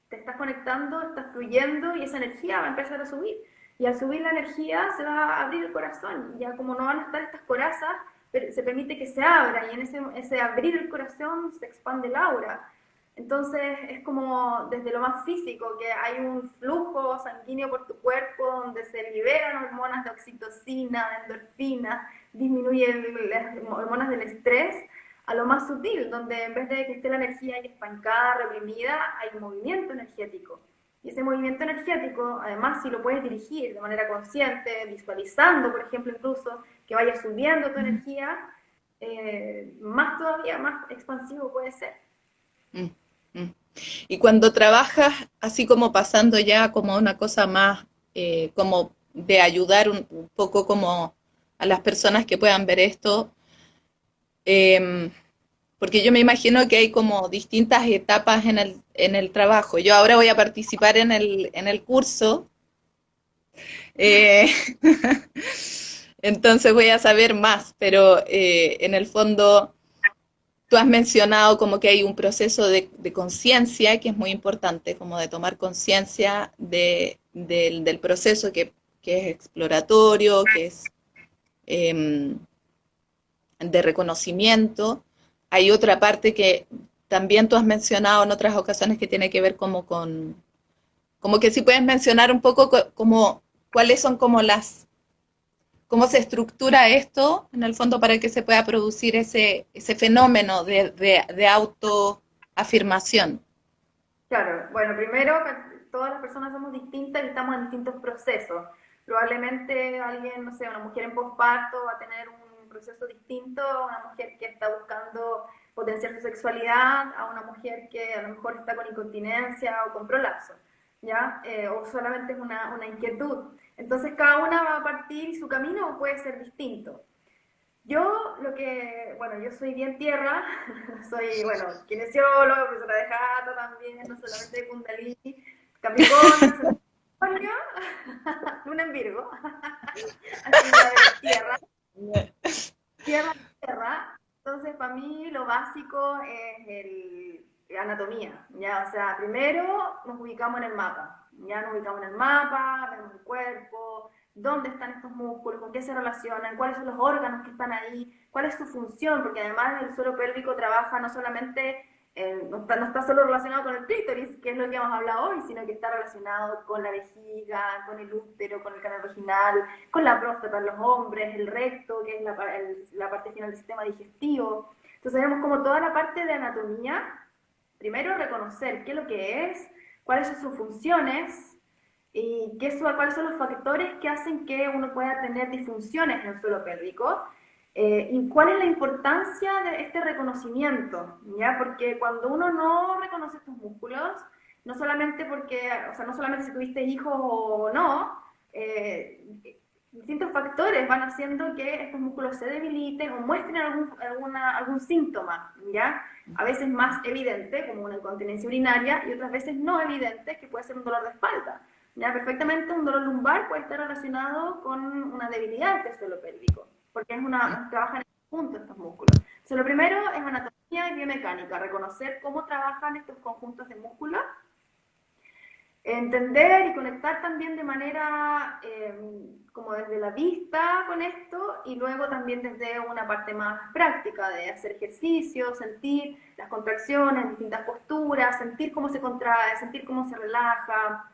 te estás conectando, estás fluyendo y esa energía va a empezar a subir. Y al subir la energía se va a abrir el corazón. Ya como no van a estar estas corazas, se permite que se abra y en ese, ese abrir el corazón se expande el aura. Entonces es como desde lo más físico, que hay un flujo sanguíneo por tu cuerpo donde se liberan hormonas de oxitocina, de endorfina, disminuyen las hormonas del estrés, a lo más sutil, donde en vez de que esté la energía ahí estancada, reprimida, hay un movimiento energético. Y ese movimiento energético, además, si lo puedes dirigir de manera consciente, visualizando, por ejemplo, incluso que vaya subiendo tu energía, eh, más todavía, más expansivo puede ser. Mm, mm. Y cuando trabajas así como pasando ya como una cosa más, eh, como de ayudar un, un, poco como a las personas que puedan ver esto, Em, porque yo me imagino que hay como distintas etapas en el, en el trabajo. Yo ahora voy a participar en el, en el curso, eh, entonces voy a saber más, pero eh, en el fondo tú has mencionado como que hay un proceso de, conciencia que es muy importante, como de tomar conciencia de, del proceso que, que, es exploratorio, que es... Em, de reconocimiento. Hay otra parte que también tú has mencionado en otras ocasiones que tiene que ver como con, como que si puedes mencionar un poco como cuáles son como las, cómo se estructura esto en el fondo para que se pueda producir ese, ese fenómeno de, de, de autoafirmación. Claro, bueno, primero todas las personas somos distintas y estamos en distintos procesos. Probablemente alguien, no sé, una mujer en posparto va a tener un proceso distinto a una mujer que está buscando potenciar su sexualidad, a una mujer que a lo mejor está con incontinencia o con prolapso, ¿ya? Eh, o solamente es una, una inquietud. Entonces cada una va a partir y su camino puede ser distinto. Yo lo que, bueno, yo soy bien tierra, soy, bueno, kinesióloga, profesora de jata también, no solamente de Kundalini, Capricornio, Luna en Virgo, así de tierra. Tierra, tierra. Entonces, para mí lo básico es el, anatomía, ¿ya? O sea, primero nos ubicamos en el mapa, ya nos ubicamos en el mapa, vemos el cuerpo, dónde están estos músculos, con qué se relacionan, cuáles son los órganos que están ahí, cuál es su función, porque además el suelo pélvico trabaja no solamente eh, no, está, solo relacionado con el clítoris, que es lo que hemos hablado hoy, sino que está relacionado con la vejiga, con el útero, con el canal vaginal, con la próstata en los hombres, el recto, que es la, la parte final del sistema digestivo. Entonces vemos como toda la parte de anatomía, primero reconocer qué es lo que es, cuáles son sus funciones, y qué cuáles son los factores que hacen que uno pueda tener disfunciones en el suelo pélvico, eh, ¿Y cuál es la importancia de este reconocimiento? ¿ya? Porque cuando uno no reconoce estos músculos, no solamente porque, o sea, no solamente si tuviste hijos o no, eh, distintos factores van haciendo que estos músculos se debiliten o muestren algún, alguna, algún síntoma, ¿ya? A veces más evidente, como una incontinencia urinaria, y otras veces no evidente, que puede ser un dolor de espalda, Ya, perfectamente un dolor lumbar puede estar relacionado con una debilidad del suelo pélvico, porque es una, trabajan en conjunto estos músculos. Entonces, lo primero es anatomía y biomecánica, reconocer cómo trabajan estos conjuntos de músculos entender y conectar también de manera eh, como desde la vista con esto y luego también desde una parte más práctica de hacer ejercicio, sentir las contracciones, distintas posturas, sentir cómo se contrae, sentir cómo se relaja,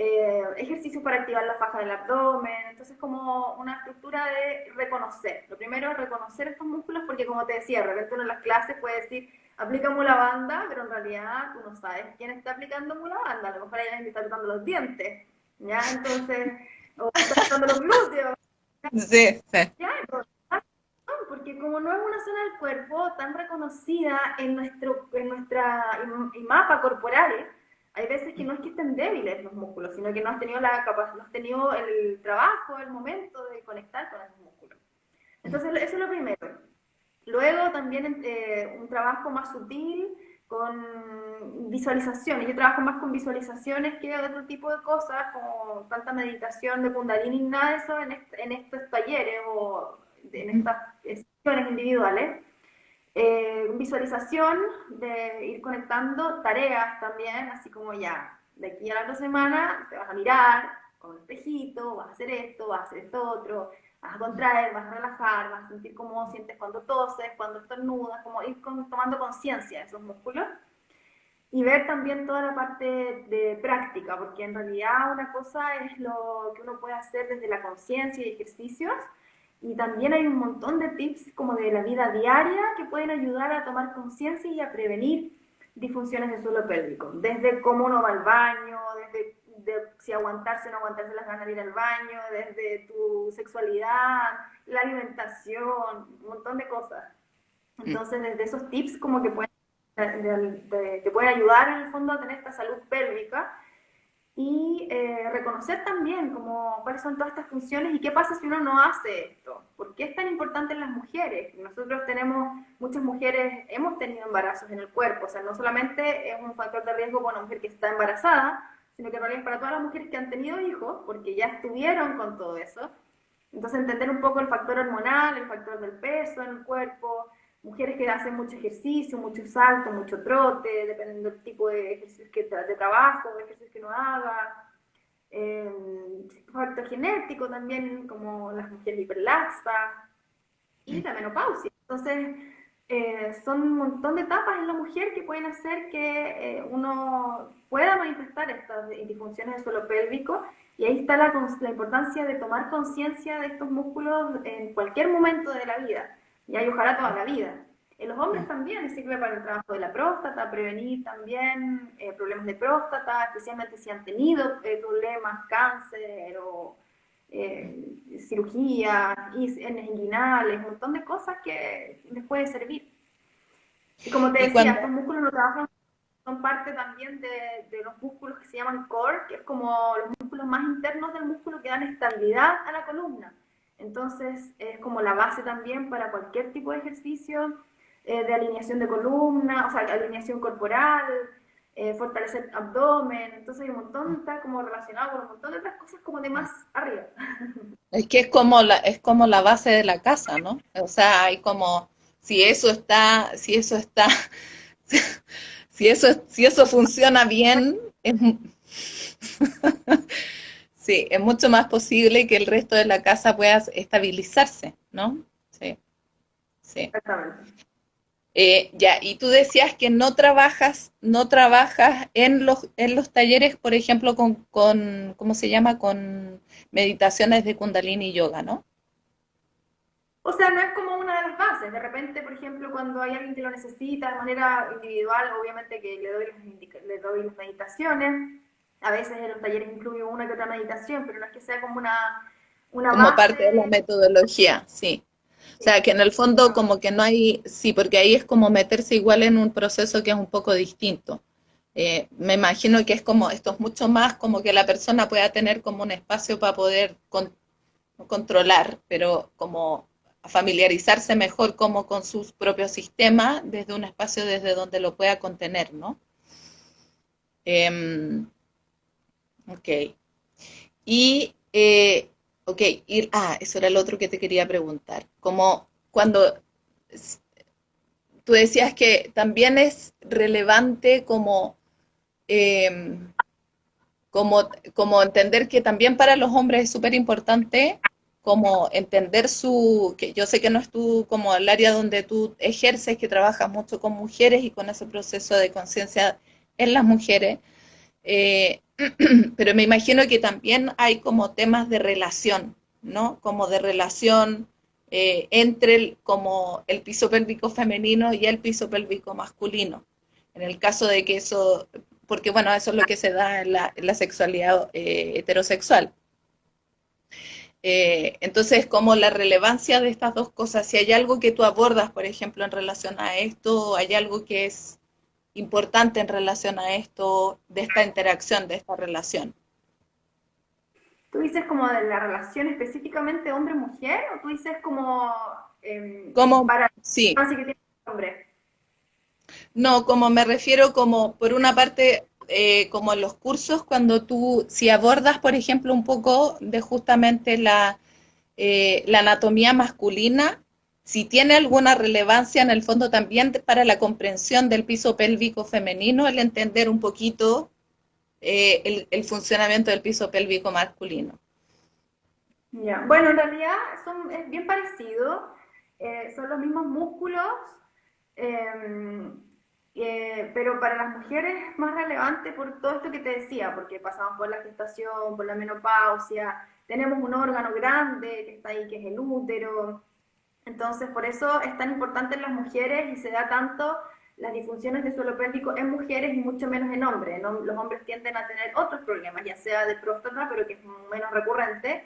eh, ejercicios para activar la faja del abdomen, entonces como una estructura de reconocer. Lo primero es reconocer estos músculos porque como te decía, de repente uno en las clases puede decir, aplica mula banda, pero en realidad tú no sabes quién está aplicando mula banda, a lo mejor hay alguien que está aplicando los dientes, ¿ya? Entonces, o está los glúteos. Sí, sí. ¿Ya? Porque como no es una zona del cuerpo tan reconocida en nuestro en nuestra mapa corporal, hay veces que no es que estén débiles los músculos, sino que no has tenido la capacidad, no has tenido el trabajo, el momento de conectar con esos músculos. Entonces, eso es lo primero. Luego también eh, un trabajo más sutil con visualizaciones. Yo trabajo más con visualizaciones que otro tipo de cosas, como tanta meditación de kundalini, nada de eso en, estos talleres o en estas sesiones individuales. Eh, visualización de ir conectando tareas también, así como ya, de aquí a la otra semana te vas a mirar con un espejito, vas a hacer esto, vas a hacer esto otro, vas a contraer, vas a relajar, vas a sentir cómo sientes cuando toses, cuando estornudas, como ir tomando conciencia de esos músculos. Y ver también toda la parte de práctica, porque en realidad una cosa es lo que uno puede hacer desde la conciencia y ejercicios, y también hay un montón de tips como de la vida diaria que pueden ayudar a tomar conciencia y a prevenir disfunciones del suelo pélvico, desde cómo uno va al baño, desde si aguantarse o no aguantarse las ganas de ir al baño, desde tu sexualidad, la alimentación, un montón de cosas. Mm. Entonces, desde esos tips como que pueden, te pueden ayudar en el fondo a tener esta salud pélvica y eh, reconocer también como cuáles son todas estas funciones y qué pasa si uno no hace esto. ¿Por qué es tan importante en las mujeres? Nosotros tenemos, muchas mujeres hemos tenido embarazos en el cuerpo, o sea, no solamente es un factor de riesgo para una mujer que está embarazada, sino que en realidad es para todas las mujeres que han tenido hijos, porque ya estuvieron con todo eso. Entonces entender un poco el factor hormonal, el factor del peso en el cuerpo, mujeres que hacen mucho ejercicio, mucho salto, mucho trote, dependiendo del tipo de ejercicio que, de trabajo, de ejercicio que no haga. Eh, factor genético también, como las mujeres hiperlaxas, y la menopausia. Entonces, eh, son un montón de etapas en la mujer que pueden hacer que eh, uno pueda manifestar estas disfunciones del suelo pélvico y ahí está la, la importancia de tomar conciencia de estos músculos en cualquier momento de la vida y hay ojalá toda la vida. En los hombres también sirve para el trabajo de la próstata, prevenir también eh, problemas de próstata, especialmente si han tenido problemas, cáncer o eh, cirugía, inguinales, un montón de cosas que les puede servir. Y como te decía, estos músculos no trabajan, son parte también de, de, los músculos que se llaman core, que es como los músculos más internos del músculo que dan estabilidad a la columna. Entonces es como la base también para cualquier tipo de ejercicio eh, de alineación de columna, o sea, alineación corporal, eh, fortalecer abdomen, entonces hay un montón, está como relacionado con un montón de otras cosas como de más arriba. Es que es como la, es como la base de la casa, ¿no? O sea, hay como, si eso está, si eso está, si eso, si eso funciona bien, es, sí, es mucho más posible que el resto de la casa pueda estabilizarse, ¿no? Sí. Sí. Exactamente. Eh, ya, y tú decías que no trabajas, no trabajas en los, en los talleres, por ejemplo, con, con, ¿cómo se llama? Con meditaciones de Kundalini Yoga, ¿no? O sea, no es como una de las bases. De repente, por ejemplo, cuando hay alguien que lo necesita de manera individual, obviamente que le doy las, le doy las meditaciones. A veces en los talleres incluyo una que otra meditación, pero no es que sea como una, una como parte de la metodología, sí. O sea, que en el fondo como que no hay, sí, porque ahí es como meterse igual en un proceso que es un poco distinto. Eh, me imagino que es como, esto es mucho más como que la persona pueda tener como un espacio para poder controlar, pero como familiarizarse mejor como con sus propios sistemas desde un espacio desde donde lo pueda contener, ¿no? Eh, ok. Y, eh, y, ah, eso era lo otro que te quería preguntar. Como cuando tú decías que también es relevante como, em, como, como entender que también para los hombres es súper importante como entender su, que yo sé que no es tú como el área donde tú ejerces, que trabajas mucho con mujeres y con ese proceso de conciencia en las mujeres, eh, pero me imagino que también hay como temas de relación, ¿no? Como de relación eh, entre el, como el piso pélvico femenino y el piso pélvico masculino. En el caso de que eso, porque bueno, eso es lo que se da en la, sexualidad eh, heterosexual. entonces, como la relevancia de estas dos cosas, si hay algo que tú abordas, por ejemplo, en relación a esto, hay algo que es importante en relación a esto, de esta interacción, de esta relación. ¿Tú dices como de la relación específicamente hombre-mujer o tú dices como, eh, como para sí. que tiene hombre? No, como me refiero como, por una parte, eh, como en los cursos, cuando tú, si abordas, por ejemplo, un poco de justamente la, eh, la anatomía masculina, si tiene alguna relevancia en el fondo también para la comprensión del piso pélvico femenino, el entender un poquito eh, el, funcionamiento del piso pélvico masculino. Bueno, en realidad son, es bien parecido, eh, son los mismos músculos, em, eh, pero para las mujeres es más relevante por todo esto que te decía, porque pasamos por la gestación, por la menopausia, tenemos un órgano grande que está ahí, que es el útero, entonces, por eso es tan importante en las mujeres y se da tanto las disfunciones de suelo pélvico en mujeres y mucho menos en hombres. Los hombres tienden a tener otros problemas, ya sea de próstata, pero que es menos recurrente,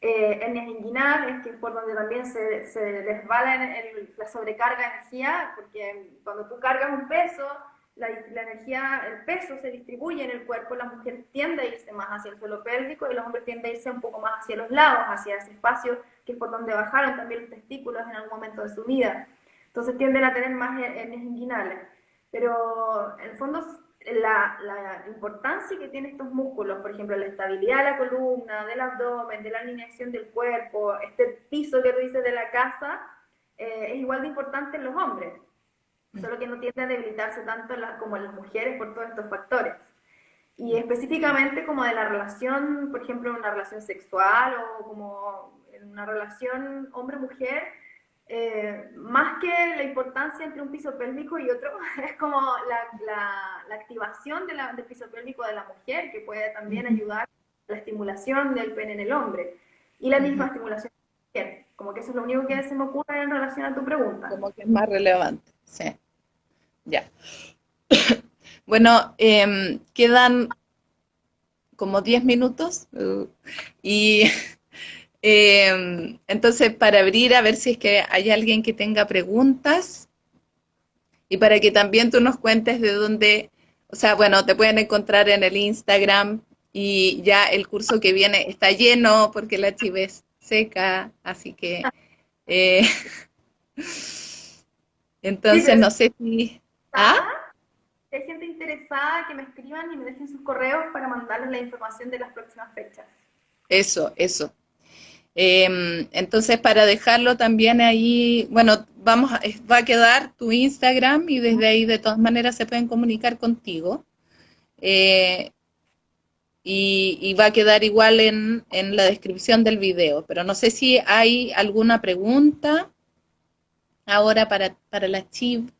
eh, hernias inguinales, que es por donde también se, se les va la, sobrecarga de energía, porque cuando tú cargas un peso, la, energía, el peso se distribuye en el cuerpo, la mujer tiende a irse más hacia el suelo pélvico y los hombres tienden a irse un poco más hacia los lados, hacia ese espacio que es por donde bajaron también los testículos en algún momento de su vida. Entonces tienden a tener más hernias inguinales. Pero en el fondo la, la, importancia que tienen estos músculos, por ejemplo, la estabilidad de la columna, del abdomen, de la alineación del cuerpo, este piso que tú dices de la casa, eh, es igual de importante en los hombres, solo que no tiende a debilitarse tanto como las mujeres por todos estos factores. Y específicamente como de la relación, por ejemplo, una relación sexual o como una relación hombre-mujer, eh, más que la importancia entre un piso pélvico y otro, es como la, la, activación de la, del piso pélvico de la mujer, que puede también ayudar a la estimulación del pene en el hombre. Y la misma estimulación de la mujer. Como que eso es lo único que se me ocurre en relación a tu pregunta. Como que es más relevante, sí. Ya. bueno, em, quedan como 10 minutos uh, y Em, entonces, para abrir, a ver si es que hay alguien que tenga preguntas y para que también tú nos cuentes de dónde, o sea, bueno, te pueden encontrar en el Instagram y ya el curso que viene está lleno porque la chiva es seca, así que... Eh, entonces, no sé si... ¿Ah? hay gente interesada, que me escriban y me dejen sus correos para mandarles la información de las próximas fechas. Eso, eso. Em, entonces, para dejarlo también ahí, bueno, vamos a, va a quedar tu Instagram y desde ahí de todas maneras se pueden comunicar contigo. Eh, y, va a quedar igual en, en, la descripción del video, pero no sé si hay alguna pregunta ahora para, para la Chiv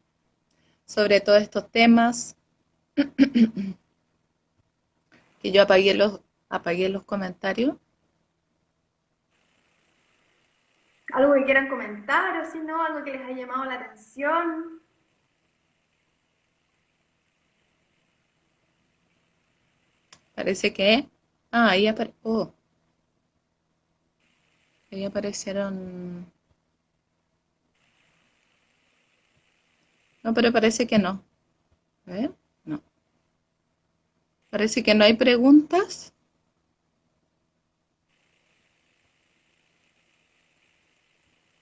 sobre todos estos temas. que yo apagué los, apagué los comentarios. algo que quieran comentar o si no, algo que les haya llamado la atención. Parece que... Ah, ahí, oh. ahí aparecieron... No, pero parece que no. A ver, no. Parece que no hay preguntas.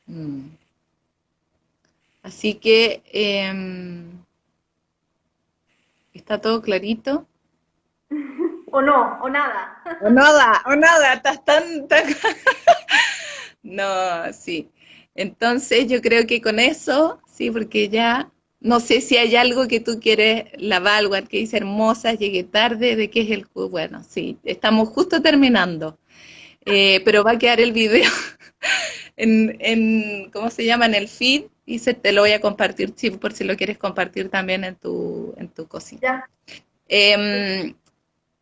Mm. Así que em, está todo clarito. o no, o nada. O nada, o nada, estás tan, tan... no, sí. Entonces yo creo que con eso, sí, porque ya no sé si hay algo que tú quieres, la Valguard, que dice hermosa, llegué tarde, de qué es el... Bueno, sí, estamos justo terminando, eh, pero va a quedar el video en, en, ¿cómo se llama? En el feed y se te lo voy a compartir, sí, por si lo quieres compartir también en tu, en tu cosita. Em,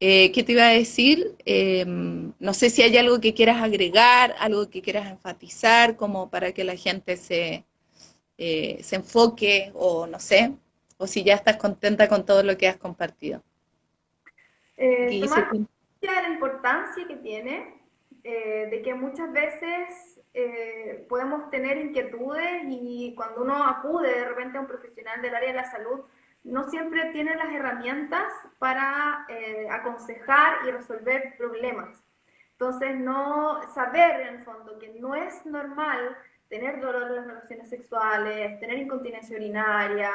eh, ¿Qué te iba a decir? Em, no sé si hay algo que quieras agregar, algo que quieras enfatizar, como para que la gente se, eh, se enfoque o no sé, o si ya estás contenta con todo lo que has compartido. Eh, la importancia que tiene, eh, de que muchas veces eh, podemos tener inquietudes y cuando uno acude de repente a un profesional del área de la salud, no siempre tiene las herramientas para eh, aconsejar y resolver problemas. Entonces, no saber en el fondo que no es normal tener dolor en las relaciones sexuales, tener incontinencia urinaria,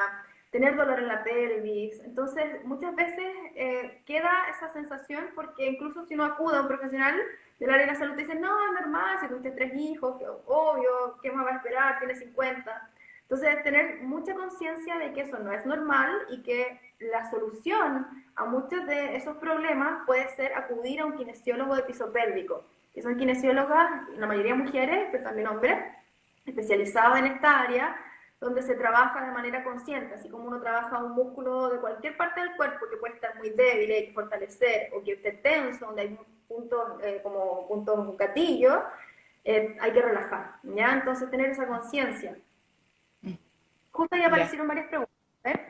tener dolor en la pelvis. Entonces, muchas veces eh, queda esa sensación porque incluso si uno acude a un profesional del área de la salud, te dice, no, es normal, si tuviste tres hijos, obvio, ¿qué más va a esperar? Tiene 50. Entonces, tener mucha conciencia de que eso no es normal y que la solución a muchos de esos problemas puede ser acudir a un kinesiólogo de piso pélvico, que son kinesiólogas, la mayoría mujeres, pero también hombres, especializados en esta área, donde se trabaja de manera consciente, así como uno trabaja un músculo de cualquier parte del cuerpo que puede estar muy débil y hay que fortalecer, o que esté tenso, donde hay puntos eh, como puntos gatillo, eh, hay que relajar, ¿ya? Entonces tener esa conciencia. Mm. Justo ahí aparecieron varias preguntas, ¿eh?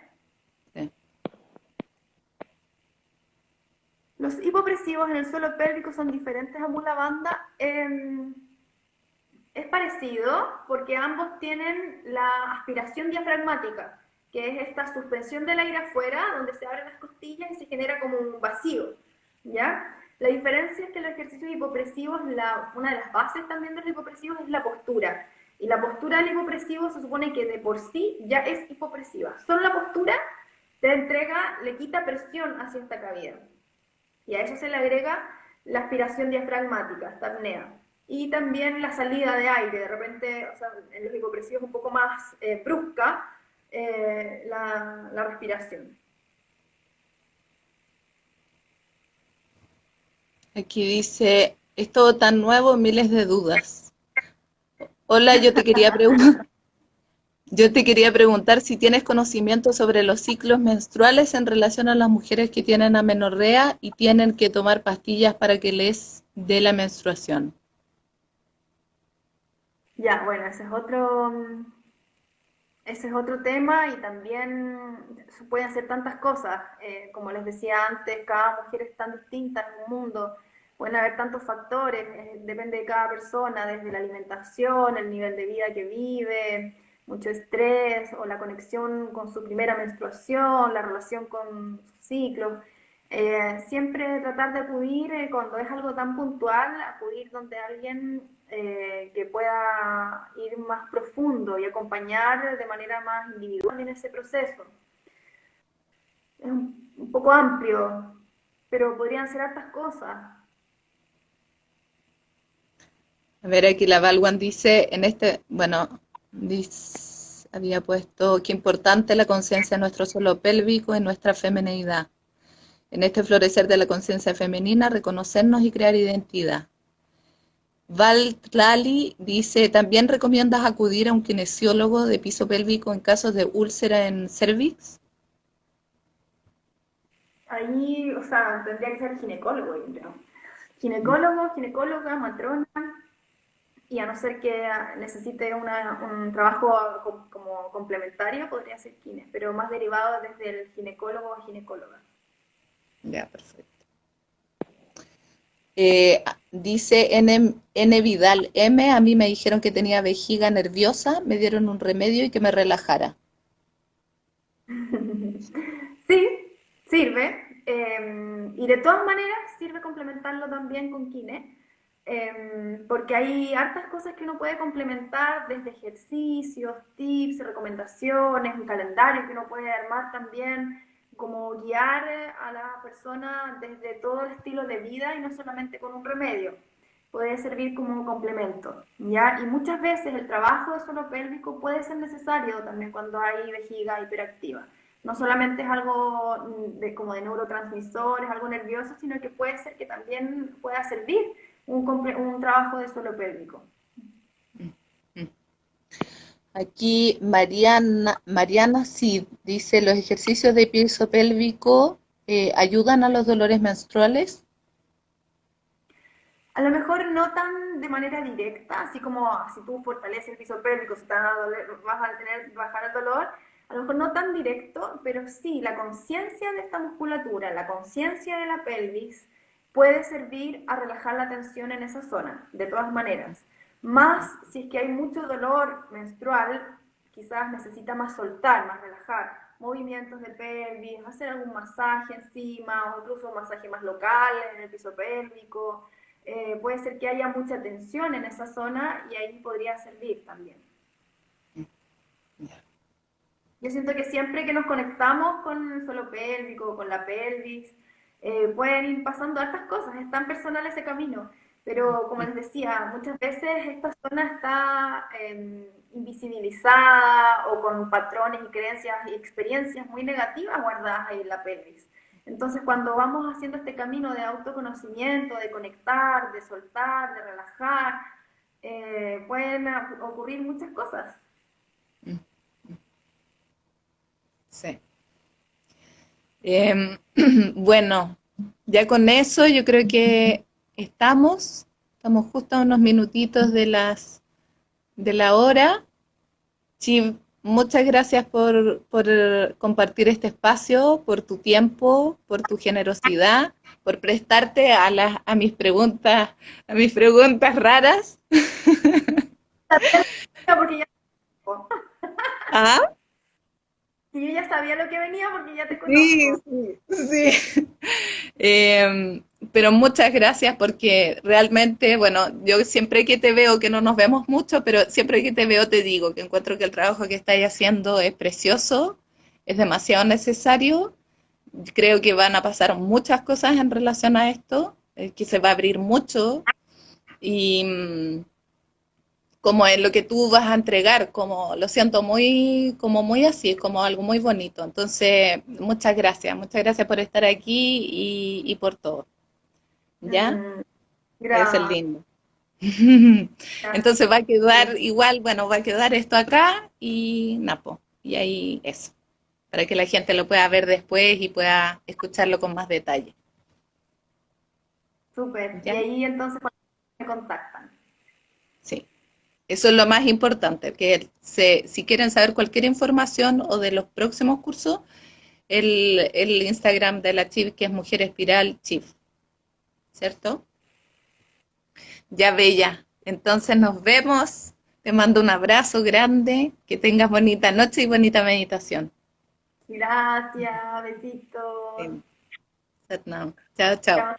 Los hipopresivos en el suelo pélvico son diferentes a mula banda. Es parecido porque ambos tienen la aspiración diafragmática, que es esta suspensión del aire afuera, donde se abren las costillas y se genera como un vacío, ¿ya? La diferencia es que los ejercicios hipopresivos, la, una de las bases también de los hipopresivos es la postura. Y la postura del hipopresivo se supone que de por sí ya es hipopresiva. Solo la postura te entrega, le quita presión hacia esta cavidad. Y a eso se le agrega la aspiración diafragmática, esta apnea y también la salida de aire, de repente, o sea, en los hipopresivos un poco más eh, brusca eh, la, la respiración. Aquí dice, es todo tan nuevo, miles de dudas. Hola, yo te quería preguntar. Yo te quería preguntar si tienes conocimiento sobre los ciclos menstruales en relación a las mujeres que tienen amenorrea y tienen que tomar pastillas para que les dé la menstruación. Ya, bueno, ese es otro, ese es otro tema y también se pueden hacer tantas cosas. Eh, como les decía antes, cada mujer es tan distinta en un mundo. Pueden haber tantos factores, eh, depende de cada persona, desde la alimentación, el nivel de vida que vive, mucho estrés o la conexión con su primera menstruación, la relación con su ciclo. Eh, siempre tratar de acudir cuando es algo tan puntual, acudir donde alguien eh, que pueda ir más profundo y acompañar de manera más individual en ese proceso. Es un, poco amplio, pero podrían ser hartas cosas. A ver, aquí la Valwan dice, en este, bueno, había puesto qué importante la conciencia de nuestro suelo pélvico y nuestra feminidad. En este florecer de la conciencia femenina, reconocernos y crear identidad. Val Tlali dice, ¿también recomiendas acudir a un kinesiólogo de piso pélvico en casos de úlcera en cervix? Ahí, o sea, tendría que ser ginecólogo, yo creo. Ginecólogo, ginecóloga, matrona, y a no ser que necesite un trabajo como complementario, podría ser kine, pero más derivado desde el ginecólogo o ginecóloga. Ya, perfecto. Eh, dice N, N, Vidal M, a mí me dijeron que tenía vejiga nerviosa, me dieron un remedio y que me relajara. Sí, sirve. Em, y de todas maneras sirve complementarlo también con kine, em, porque hay hartas cosas que uno puede complementar desde ejercicios, tips, recomendaciones, un calendario que uno puede armar también como guiar a la persona desde todo el estilo de vida y no solamente con un remedio. Puede servir como un complemento, ¿ya? Y muchas veces el trabajo de suelo pélvico puede ser necesario también cuando hay vejiga hiperactiva. No solamente es algo mm, de, como de neurotransmisores, algo nervioso, sino que puede ser que también pueda servir un, un trabajo de suelo pélvico. Aquí Mariana, Mariana sí dice, ¿los ejercicios de piso pélvico eh, ayudan a los dolores menstruales? A lo mejor no tan de manera directa, así como si tú fortaleces el piso pélvico, si te vas a tener, bajar el dolor, a lo mejor no tan directo, pero sí, la conciencia de esta musculatura, la conciencia de la pelvis, puede servir a relajar la tensión en esa zona, de todas maneras. Más si es que hay mucho dolor menstrual, quizás necesita más soltar, más relajar, movimientos de pelvis, hacer algún masaje encima o incluso un masaje más local en el piso pélvico. Eh, puede ser que haya mucha tensión en esa zona y ahí podría servir también. Yo siento que siempre que nos conectamos con el suelo pélvico, con la pelvis, eh, pueden ir pasando hartas cosas, es tan personal ese camino. Pero como les decía, muchas veces esta zona está em, invisibilizada o con patrones y creencias y experiencias muy negativas guardadas ahí en la pelvis. Entonces, cuando vamos haciendo este camino de autoconocimiento, de conectar, de soltar, de relajar, eh, pueden ocurrir muchas cosas. Sí. Em, bueno, ya con eso yo creo que estamos, estamos justo a unos minutitos de las de la hora. Sí, muchas gracias por, compartir este espacio, por tu tiempo, por tu generosidad, por prestarte a las a mis preguntas, a mis preguntas raras. ¿Ah? Yo ya sabía lo que venía porque ya te conozco. Sí, sí, sí. Em, pero muchas gracias porque realmente, bueno, yo siempre que te veo, que no nos vemos mucho, pero siempre que te veo te digo que encuentro que el trabajo que estáis haciendo es precioso, es demasiado necesario. Creo que van a pasar muchas cosas en relación a esto, eh, que se va a abrir mucho y mm, como es lo que tú vas a entregar, como lo siento muy, como muy así, como algo muy bonito. Entonces, muchas gracias, muchas gracias por estar aquí y por todo. ¿ya? Mm, es el lindo. Entonces va a quedar igual, bueno, va a quedar esto acá y Napo. Y ahí eso, para que la gente lo pueda ver después y pueda escucharlo con más detalle. Súper. Y ahí entonces me contactan. Sí. Eso es lo más importante, que se, si quieren saber cualquier información o de los próximos cursos, el, el Instagram de la Chief, que es Mujer Espiral Chief. ¿cierto? Ya bella. Entonces nos vemos. Te mando un abrazo grande. Que tengas bonita noche y bonita meditación. Gracias, besitos. Chao, chao.